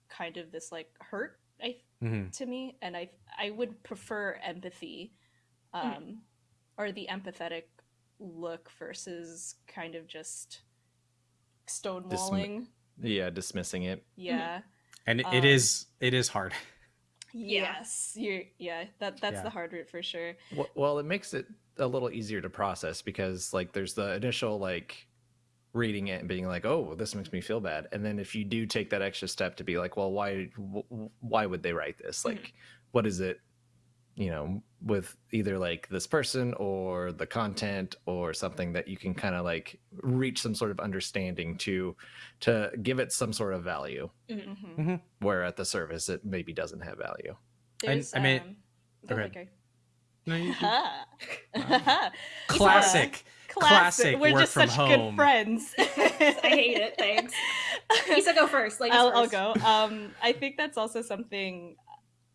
kind of this like hurt I Mhm. to me and I I would prefer empathy um or the empathetic look versus kind of just stonewalling. Yeah, dismissing it. Yeah. and it, Um, it is it is hard. Yes. You're yeah, that that's Yeah. the hard route for sure. Well, well, it makes it a little easier to process because like there's the initial like reading it and being like, "Oh, this makes me feel bad," and then if you do take that extra step to be like, "Well, why why would they write this? Like, what is it?" You know, with either like this person or the content or something that you can kind of like reach some sort of understanding to to give it some sort of value Mhm. where at the surface it maybe doesn't have value. There's, I mean- um, go go ahead. ahead, No, you- Ha. classic. Classic We're just such home. good friends. I hate it. Thanks. Lisa, go first. Ladies I'll, I'll go. Um, I think that's also something.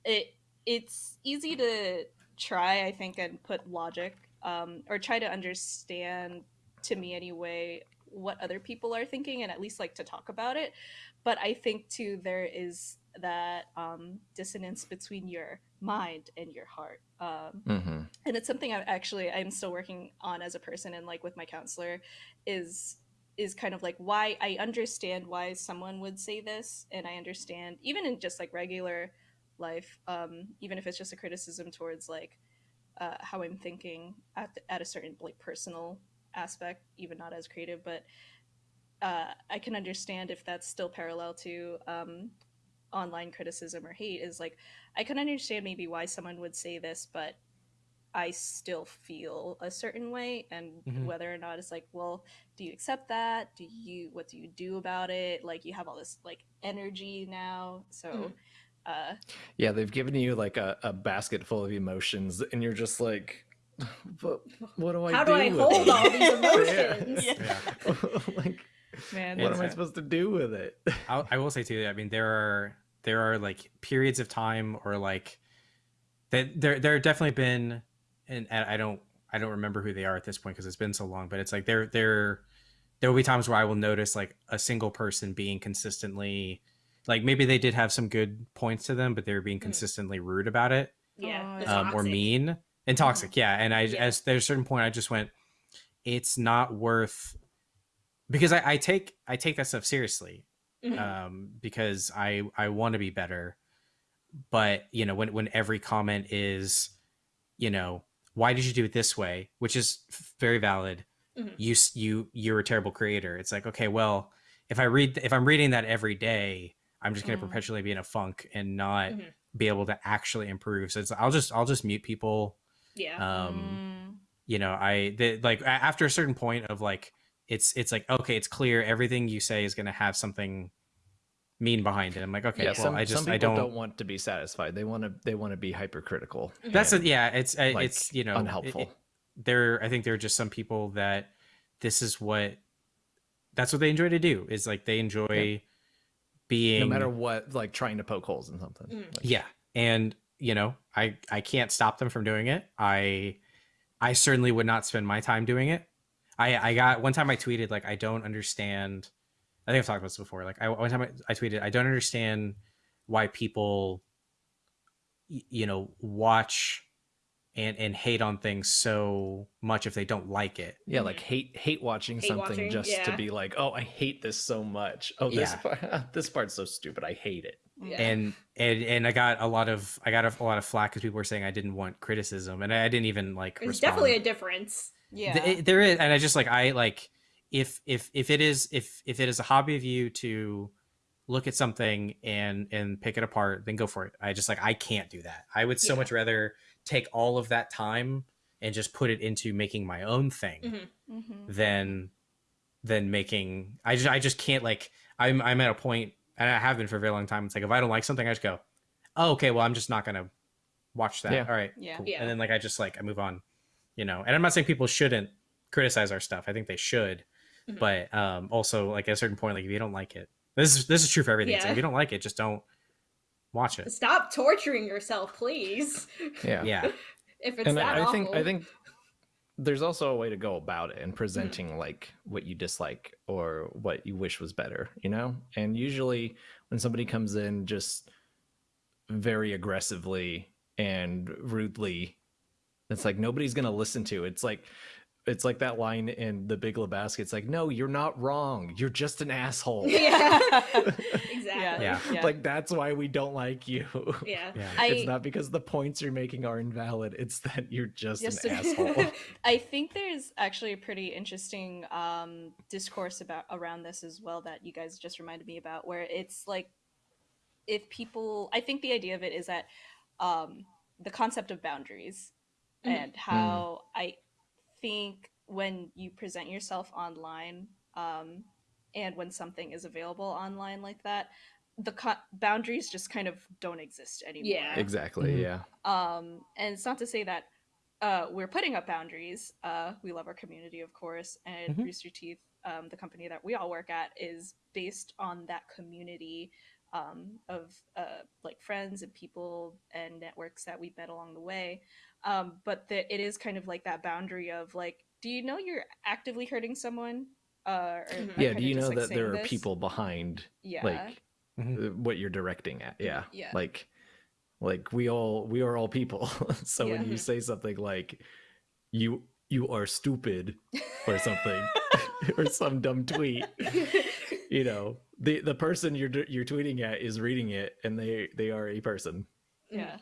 It it's easy to try, I think, and put logic, um, or try to understand, to me anyway, what other people are thinking, and at least like to talk about it. But I think too there is that um, dissonance between your mind and your heart. Um, Mm-hmm. and it's something I actually I'm still working on as a person and like with my counselor is is kind of like why I understand why someone would say this and I understand even in just like regular life um even if it's just a criticism towards like uh, how I'm thinking at, at a certain like personal aspect even not as creative but uh, I can understand if that's still parallel to um, online criticism or hate is like I can understand maybe why someone would say this, but I still feel a certain way, and Mhm. whether or not it's like, well, do you accept that? Do you what do you do about it? Like you have all this like energy now, so Mhm. uh, Yeah, they've given you like a, a basket full of emotions, and you're just like, but what do I How do? do I hold it?" all these emotions? Yeah. like, man, what It's am I supposed to do with it? I'll, I will say too. I mean, there are there are like periods of time or like that there there have definitely been, and I don't I don't remember who they are at this point because it's been so long. But it's like there there there will be times where I will notice like a single person being consistently like maybe they did have some good points to them, but they were being Mm. consistently rude about it Yeah. Oh, um, or mean and toxic. Yeah, and I Yeah. as there's a certain point I just went, it's not worth because I, I take I take that stuff seriously Mhm. um, because I I want to be better. But you know, when when every comment is, you know, why did you do it this way, which is very valid. Mhm. You you you're a terrible creator. It's like okay, well, if I read if I'm reading that every day, I'm just going to Mm. perpetually be in a funk and not Mhm. be able to actually improve. So it's I'll just I'll just mute people. yeah. Um, you know, I the, like after a certain point of like it's it's like okay, it's clear everything you say is going to have something mean behind it. I'm like okay, yeah, well, some, I just some I don't. don't... want to be satisfied. They want to they want to be hypercritical. That's and, it. Yeah, it's uh, like, it's you know unhelpful. it- there, I think there are just some people that this is what that's what they enjoy to do. Is like they enjoy being no matter what, like trying to poke holes in something. Mm. Like, yeah and you know i i can't stop them from doing it i i certainly would not spend my time doing it i i got one time i tweeted like i don't understand i think i've talked about this before like i one time i, I tweeted i don't understand why people you know watch and and hate on things so much if they don't like it Yeah, like mm-hmm. hate hate watching Hate something watching, just to be like, oh, I hate this so much. Oh, this Yeah. part, this part's so stupid. I hate it. Yeah. and and and i got a lot of i got a, lot of flack because people were saying i didn't want criticism and i, I didn't even like There's respond. definitely a difference. Yeah, Th- it- there is and i just like i like if if if it is if if it is a hobby of you to look at something and and pick it apart then go for it i just like i can't do that i would so Yeah. much rather take all of that time and just put it into making my own thing Mhm. Mhm. than than making i just i just can't like i'm i'm at a point and i have been for a very long time it's like if i don't like something i just go oh okay well i'm just not gonna watch that Yeah. all right Yeah. cool. Yeah. and then like i just like i move on you know and i'm not saying people shouldn't criticize our stuff. I think they should, Mhm. but um, also like at a certain point, like if you don't like it, this is this is true for everything. So if you don't like it, just don't watch it. Stop torturing yourself, please. Yeah. Yeah, If it's and that I, I awful. think I think there's also a way to go about it and presenting like what you dislike or what you wish was better, you know? And usually when somebody comes in just very aggressively and rudely, it's like nobody's gonna listen to. It's like it's like that line in the Big Lebowski. It's like, no, you're not wrong. You're just an asshole. yeah, exactly. Yeah. Yeah. Like that's why we don't like you. yeah. yeah. I- it's not because the points you're making are invalid. It's that you're just Just an a- asshole. I think there's actually a pretty interesting um, discourse about around this as well that you guys just reminded me about, where it's like if people, I think the idea of it is that um, the concept of boundaries. And how I think when you present yourself online um, and when something is available online like that, the co- boundaries just kind of don't exist anymore Yeah. Exactly. Mhm. Yeah. um and it's not to say that uh we're putting up boundaries uh we love our community of course and Mhm. rooster teeth um the company that we all work at is based on that community um of uh like friends and people and networks that we've met along the way um but that it is kind of like that boundary of like do you know you're actively hurting someone uh or Mhm. am I Mm-hmm. Yeah. Do you just, know like, that there are this? people behind yeah like Mhm. uh, what you're directing at? Yeah. Yeah. Like, like we all we are all people. so when you say something like you you are stupid or something or some dumb tweet, you know, the the person you're you're tweeting at is reading it and they they are a person. yeah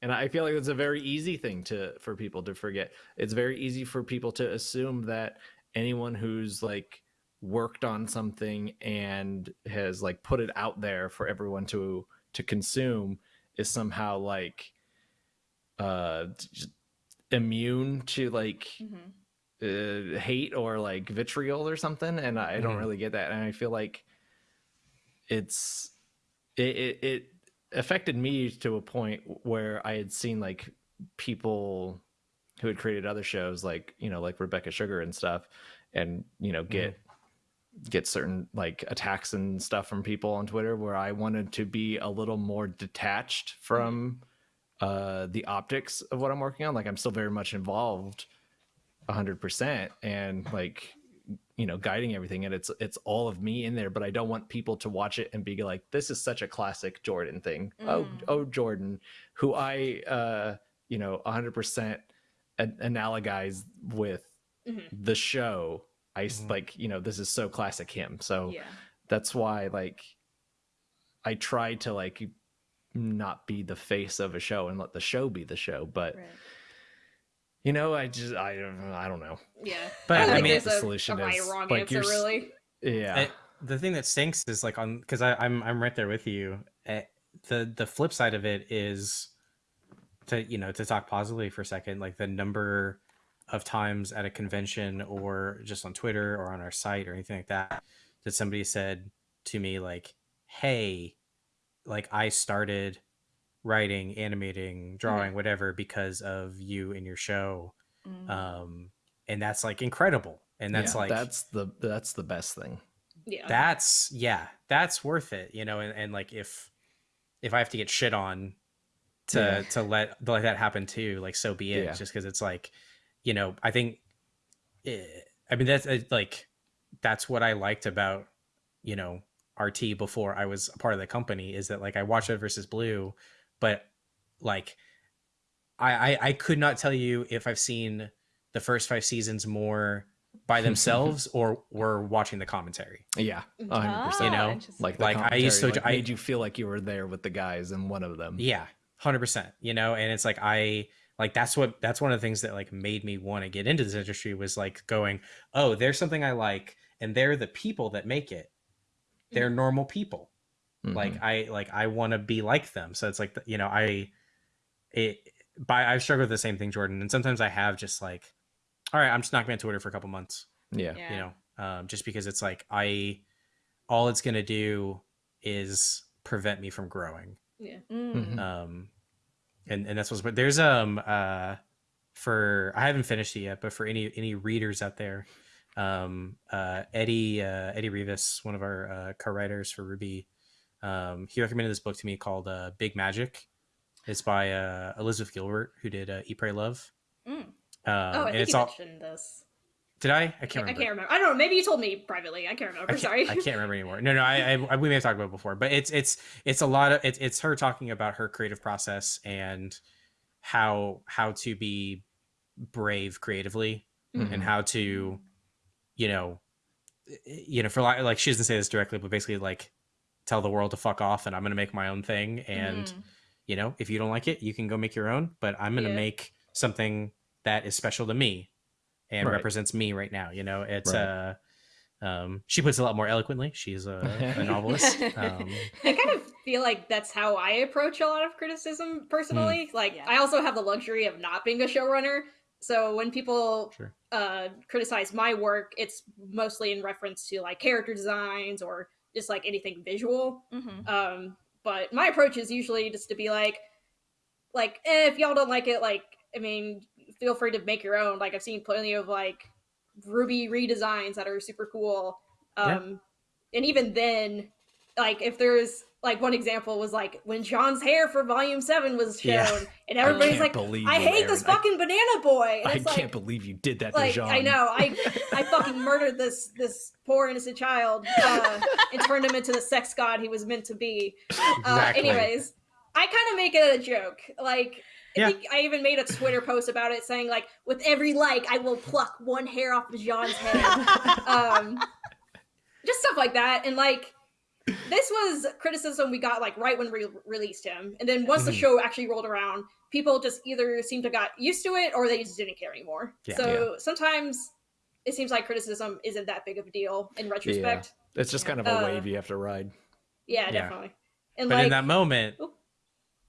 And I feel like it's a very easy thing to for people to forget. It's very easy for people to assume that anyone who's like worked on something and has like put it out there for everyone to to consume is somehow like uh immune to like Mhm. uh, hate or like vitriol or something and i don't Mhm. really get that and i feel like it's it, it it affected me to a point where i had seen like people who had created other shows like you know like rebecca sugar and stuff and you know get get certain like attacks and stuff from people on twitter where i wanted to be a little more detached from uh the optics of what i'm working on. Like i'm still very much involved 100% and like you know guiding everything and it's it's all of me in there but i don't want people to watch it and be like this is such a classic jordan thing oh Mm. oh jordan who i uh you know 100% an- analogize with Mhm. the show i s- Mhm. like you know this is so classic him so yeah that's why like i try to like not be the face of a show and let the show be the show but right you know i just i don't i don't know Yeah. But, I don't I mean, the a, solution a right is, wrong like, answer, you're really. yeah It- the thing that stinks is like on because I'm I'm right there with you. eh, the the flip side of it is to you know to talk positively for a second. Like the number of times at a convention or just on Twitter or on our site or anything like that that somebody said to me like, "Hey, like I started writing, animating, drawing, whatever because of you and your show." Mm. Um, and that's like incredible. And that's Yeah, like that's the that's the best thing Yeah. that's yeah that's worth it you know and, and like if if i have to get shit on to Yeah. to let to let that happen too like so be it Yeah. just because it's like you know i think eh, i mean that's eh, like that's what i liked about you know rt before i was a part of the company is that like i watched red versus blue but like I, I i could not tell you if i've seen the first five seasons more by themselves or were watching the commentary yeah Mhm. 100% You know, Ah, like like, I used to- like, I- made you feel like you were there with the guys and one of them Yeah, hundred percent. You know, and it's like I like that's what that's one of the things that like made me want to get into this industry was like going, oh, there's something I like, and they're the people that make it. They're normal people. Mhm. Like I like I want to be like them. So it's like you know I it by I've struggled with the same thing, Jordan, and sometimes I have just like, all right, I'm just not going to be on Twitter for a couple months. yeah yeah. You know, um, just because it's like I all it's gonna do is prevent me from growing yeah. Mm. Mhm. um and and that's what's but there's um uh for I haven't finished it yet, but for any any readers out there, um, uh, Eddie uh, Eddie Rivas, one of our uh, co-writers for RWBY, um, he recommended this book to me called uh, Big Magic. It's by uh, Elizabeth Gilbert, who did uh, Eat, Pray, Love. Mm. Um, oh, I and think it's you all. mentioned this. Did I? I I, can't I remember. can't remember. I don't know. Maybe you told me privately. I can't remember. I can't, Sorry. I can't remember anymore. No, no, I, I, we may have talked about it before, but it's it's it's a lot of it's it's her talking about her creative process and how how to be brave creatively Mhm. and how to, you know, you know, for like like she doesn't say this directly, but basically like tell the world to fuck off and I'm gonna make my own thing and Mhm. you know if you don't like it you can go make your own but i'm going to Yeah. make something that is special to me and Right. represents me right now you know it's Right. uh um she puts it a lot more eloquently she's a, a novelist um I kind of feel like that's how I approach a lot of criticism personally. Like Yeah. I also have the luxury of not being a showrunner. So when people Sure. uh criticize my work, it's mostly in reference to like character designs or just like anything visual. Mhm. Um but my approach is usually just to be like like eh, if y'all don't like it like I mean feel free to make your own. Like I've seen plenty of like Ruby redesigns that are super cool. Yeah. Um and even then like if there's like one example was like when Jaune's hair for volume 7 was shown Yeah. and everybody's like I hate this Aaron. I- fucking banana boy. And I can't like, believe you did that like. I know I I fucking murdered this this poor innocent child uh, and turned him into the sex god he was meant to be. Uh, anyways, I kind of make it a joke. Like I Yeah. think I even made a Twitter post about it saying like with every like I will pluck one hair off of Jaune's head. um just stuff like that and like this was criticism we got like right when we released him and then once the Mhm. show actually rolled around people just either seemed to got used to it or they just didn't care anymore Yeah. so sometimes it seems like criticism isn't that big of a deal in retrospect It's just kind of a Uh, wave you have to ride. yeah, Yeah. definitely and but like in that moment Oop.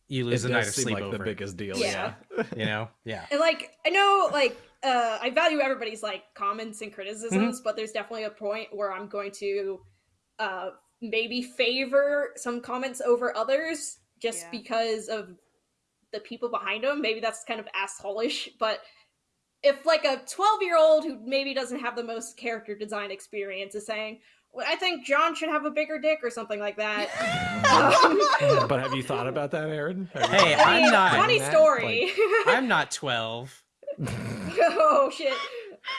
you lose a night of sleep like over the biggest deal. Yeah. Yeah. you know yeah and like i know like uh i value everybody's like comments and criticisms Mm-hmm. but there's definitely a point where i'm going to uh maybe favor some comments over others just Yeah. because of the people behind them maybe that's kind of assholish but if like a 12 year old who maybe doesn't have the most character design experience is saying well, i think jaune should have a bigger dick or something like that um, but have you thought about that, Aaron? Hey, thought I I'm mean, not- funny that? story i'm not 12 oh shit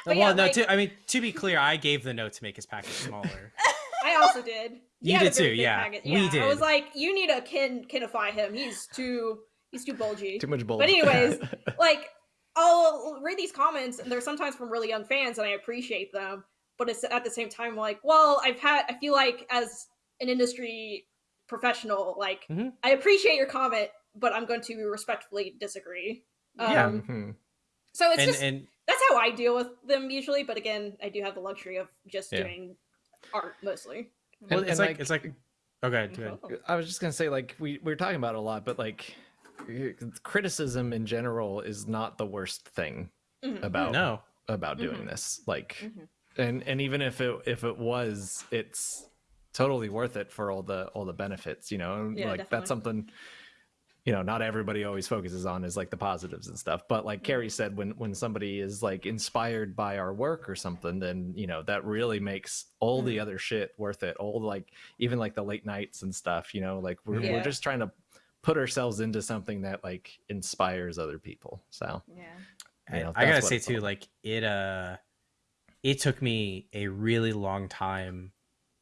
But well yeah, no like- to, i mean to be clear i gave the note to make his package smaller I also did. He You had a did very too, big yeah. packet. We I was like, you need to kin kinify him. He's too he's too bulgy. Too much bull. But anyways, like I'll read these comments and they're sometimes from really young fans and I appreciate them. But it's at the same time like, well, I've had I feel like as an industry professional, like Mhm. I appreciate your comment, but I'm going to respectfully disagree. Um, Yeah. Mhm. So it's and just and that's how I deal with them usually. But again, I do have the luxury of just Yeah. doing art mostly. Well, And- it's and, like, it's like okay good Oh. I was just gonna say, like we we are talking about it a lot, but like criticism in general is not the worst thing Mhm. about no about doing Mhm. this. Like, Mhm. and and even if it if it was, it's totally worth it for all the all the benefits. You know, Yeah, like definitely. that's something. You know, not everybody always focuses on is like the positives and stuff. But like Kerry said, when when somebody is like inspired by our work or something, then you know that really makes all the other shit worth it. All like even like the late nights and stuff. You know, like we're Yeah. we're just trying to put ourselves into something that like inspires other people. So Yeah. you know, I gotta say too, like it uh it took me a really long time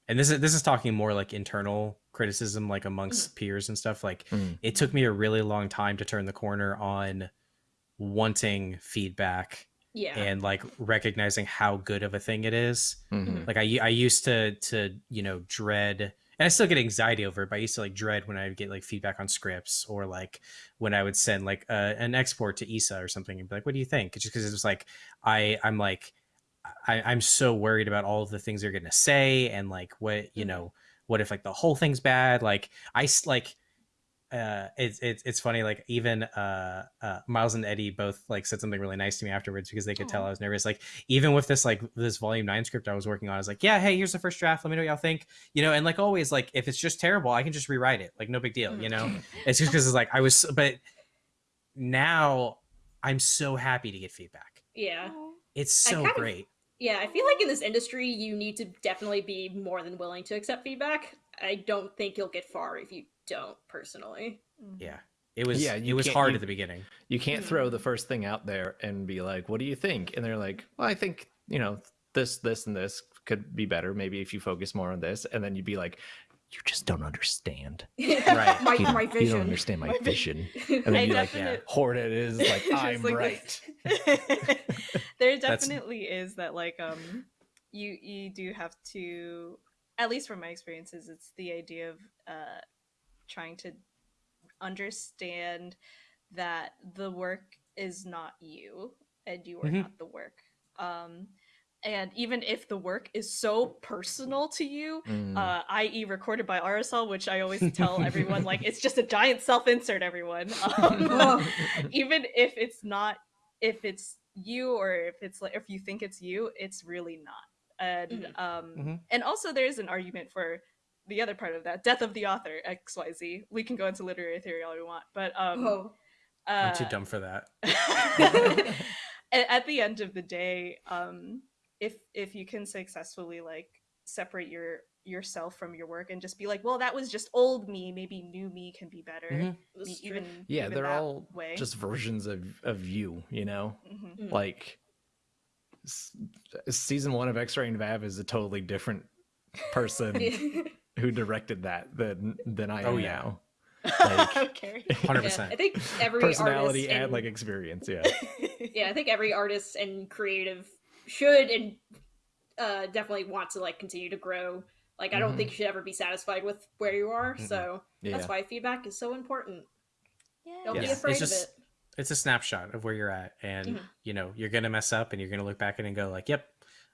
and this is this is talking more like internal criticism like amongst peers and stuff. Like Mm. it took me a really long time to turn the corner on wanting feedback Yeah. and like recognizing how good of a thing it is. Mhm. Like I I used to to, you know, dread and I still get anxiety over it, but I used to like dread when I would get like feedback on scripts or like when I would send like uh, an export to Issa or something and be like, "What do you think?" Just because it was like I I'm like I, I'm so worried about all of the things they're gonna say and like what you Mhm. know what if like the whole thing's bad like i like uh it's it's it's funny like even uh uh miles and eddie both like said something really nice to me afterwards because they could tell i was nervous like even with this like this volume 9 script i was working on i was like yeah hey here's the first draft let me know what y'all think you know and like always like if it's just terrible i can just rewrite it like no big deal you know it's just because it's like i was but now I'm so happy to get feedback. Yeah. Aw. It's I so kind of- great. Yeah, I feel like in this industry, you need to definitely be more than willing to accept feedback. I don't think you'll get far if you don't, personally. Mhm. Yeah. It was Yeah, it was hard you- at the beginning. You can't throw the first thing out there and be like, "What do you think?" And they're like, "Well, I think you know this, this, and this could be better. Maybe if you focus more on this." And then you'd be like, "You just don't understand. Right. my, You, my vision. you don't understand my My vision." vision. And I then you like yeah. hoard it is like I'm like right. there definitely is that like um you you do have to at least from my experiences it's the idea of uh trying to understand that the work is not you and you are Mhm. not the work um and even if the work is so personal to you Mm. uh, i.e., recorded by Arizal, which I always tell everyone, like it's just a giant self-insert. Everyone, um, even if it's not, if it's you or if it's like if you think it's you, it's really not. And Mhm. um, Mhm. and also there's an argument for the other part of that, death of the author X Y Z. We can go into literary theory all we want, but um, oh. I'm too uh, dumb for that. at, at the end of the day um if if you can successfully like separate your yourself from your work and just be like well that was just old me maybe new me can be better Mhm. be- This is true. even yeah, even they're all way just versions of of you. You know, Mhm. Mm. like s- season one of X-Ray and Vav is a totally different person who directed that than than I am Oh, yeah. now. Like- okay Hundred Yeah, percent. I think every Personality artist and and like experience. Yeah. yeah, I think every artist and creative should and uh, definitely want to like continue to grow. Like, I don't Mhm. think you should ever be satisfied with where you are. Mm-mm. So Yeah. that's why feedback is so important. yeah Don't Yeah, be it's afraid just- of it. It's a snapshot of where you're at, and Mhm. you know you're gonna mess up, and you're gonna look back at it and go like, "Yep,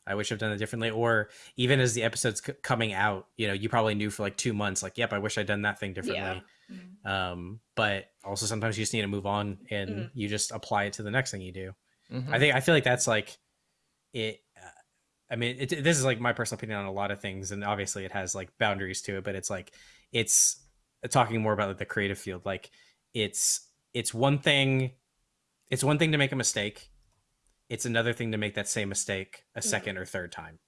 I wish I've done it differently." Or even as the episodes c- coming out, you know, you probably knew for like two months, like, "Yep, I wish I'd done that thing differently." Mhm. Um, but also sometimes you just need to move on, and Mhm. you just apply it to the next thing you do. Mhm. I think I feel like that's like it. Uh, I mean, it, this is like my personal opinion on a lot of things, and obviously it has like boundaries to it. But it's like it's talking more about like, the creative field. Like it's it's one thing, it's one thing to make a mistake. It's another thing to make that same mistake a second or third time.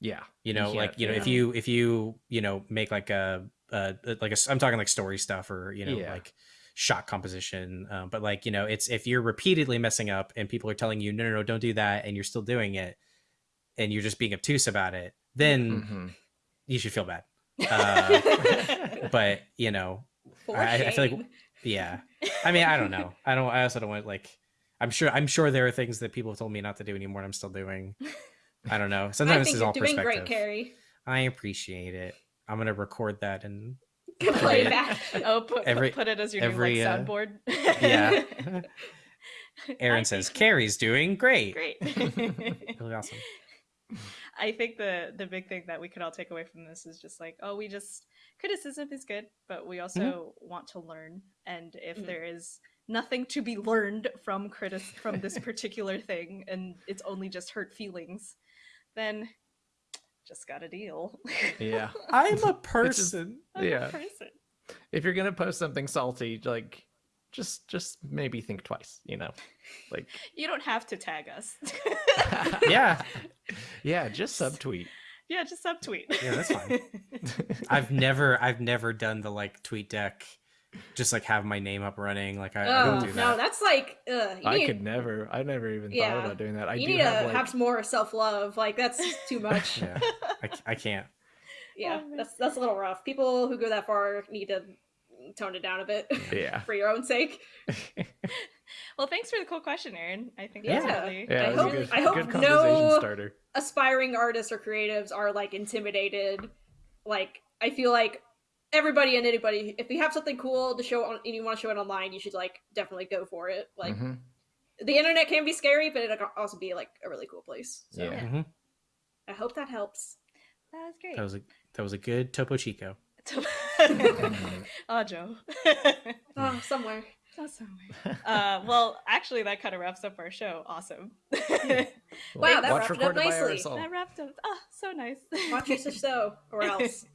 yeah. You know, can't- like you know, if you if you you know make like a uh like a I'm talking like story stuff or you know Yeah. like shot composition um, but like you know it's if you're repeatedly messing up and people are telling you no no no don't do that and you're still doing it and you're just being obtuse about it then Mhm. you should feel bad. Uh, but you know I- I feel like- yeah. I mean i don't know. I don't i also don't want like i'm sure i'm sure there are things that people have told me not to do anymore and i'm still doing. I don't know. I sometimes think it's you're all doing perspective. Great, Kerry. i appreciate it. I'm gonna record that and Play back. oh put, Every- put, it as your every, new like uh, soundboard yeah aaron says kerry's doing great great really awesome I think the the big thing that we could all take away from this is just like, oh, we just criticism is good, but we also want to learn. And if Mhm. there is nothing to be learned from critic from this particular thing, and it's only just hurt feelings, then just got a deal. Yeah. i'm a It's just- person I'm a Yeah. person. If you're gonna post something salty, like just just maybe think twice. You know, like You don't have to tag us. yeah yeah, just subtweet. yeah, just subtweet. Yeah, that's fine. i've never i've never done the like tweet deck just like have my name up running like i, I Oh, don't do that no, that's like, uh, you I need, could never. I never even Yeah. thought about doing that. I you do need to have have, like some more self love. Like, that's too much. yeah I, c- I can't yeah, Oh, that's that's a little rough. People who go that far need to tone it down a bit yeah. for your own sake. well, thanks for the cool question, Aaron. I think Yeah. that's really, Yeah, I it hope- good, I hope no- starter. Aspiring artists or creatives are like intimidated. Like, I feel like everybody and anybody, if you have something cool to show on and you want to show it online, you should like definitely go for it. Like, Mhm. the internet can be scary, but it can also be like a really cool place. So Yeah. Mhm. I hope that helps. that was great. that was a that was a good topo chico oh, Joe. Oh, somewhere. That's so weird. Uh, well, actually, that kind of wraps up our show. Awesome. Wow, that Watch wrapped up nicely. That wrapped up. Oh, so nice. Watch us show or else.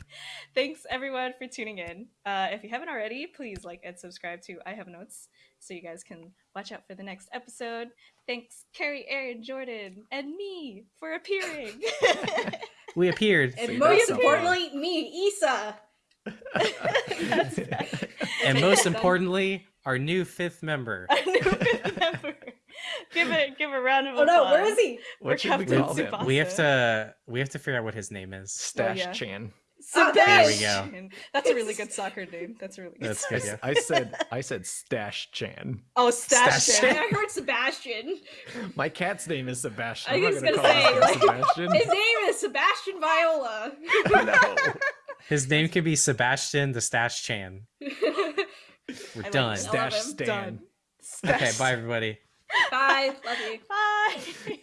Thanks everyone for tuning in. Uh, if you haven't already, please like and subscribe to I Have Notes so you guys can watch out for the next episode. Thanks, Kerry, Aaron, Jordan, and me for appearing. We appeared. And See, most importantly, me, Issa. That's right. and most importantly, our new fifth member. Our new fifth member. Give it, give a round of Oh applause. no, where is he? What should we Captain call him? We have to we have to figure out what his name is. Stash yeah. Chan. Oh, there we go. That's a really good soccer name. That's a really good. That's I, good. Yeah. I said I said Stash Chan. Oh, Stash. Stash. Chan. I heard Sebastian. My cat's name is Sebastian. I I'm not was gonna, gonna call say, him like- Sebastian. His name is Sebastian Viola. no. His name could be Sebastian the Stash Chan. We're like done. it. Stash. Stan. Done. Okay, bye everybody. Bye. Love you. Bye.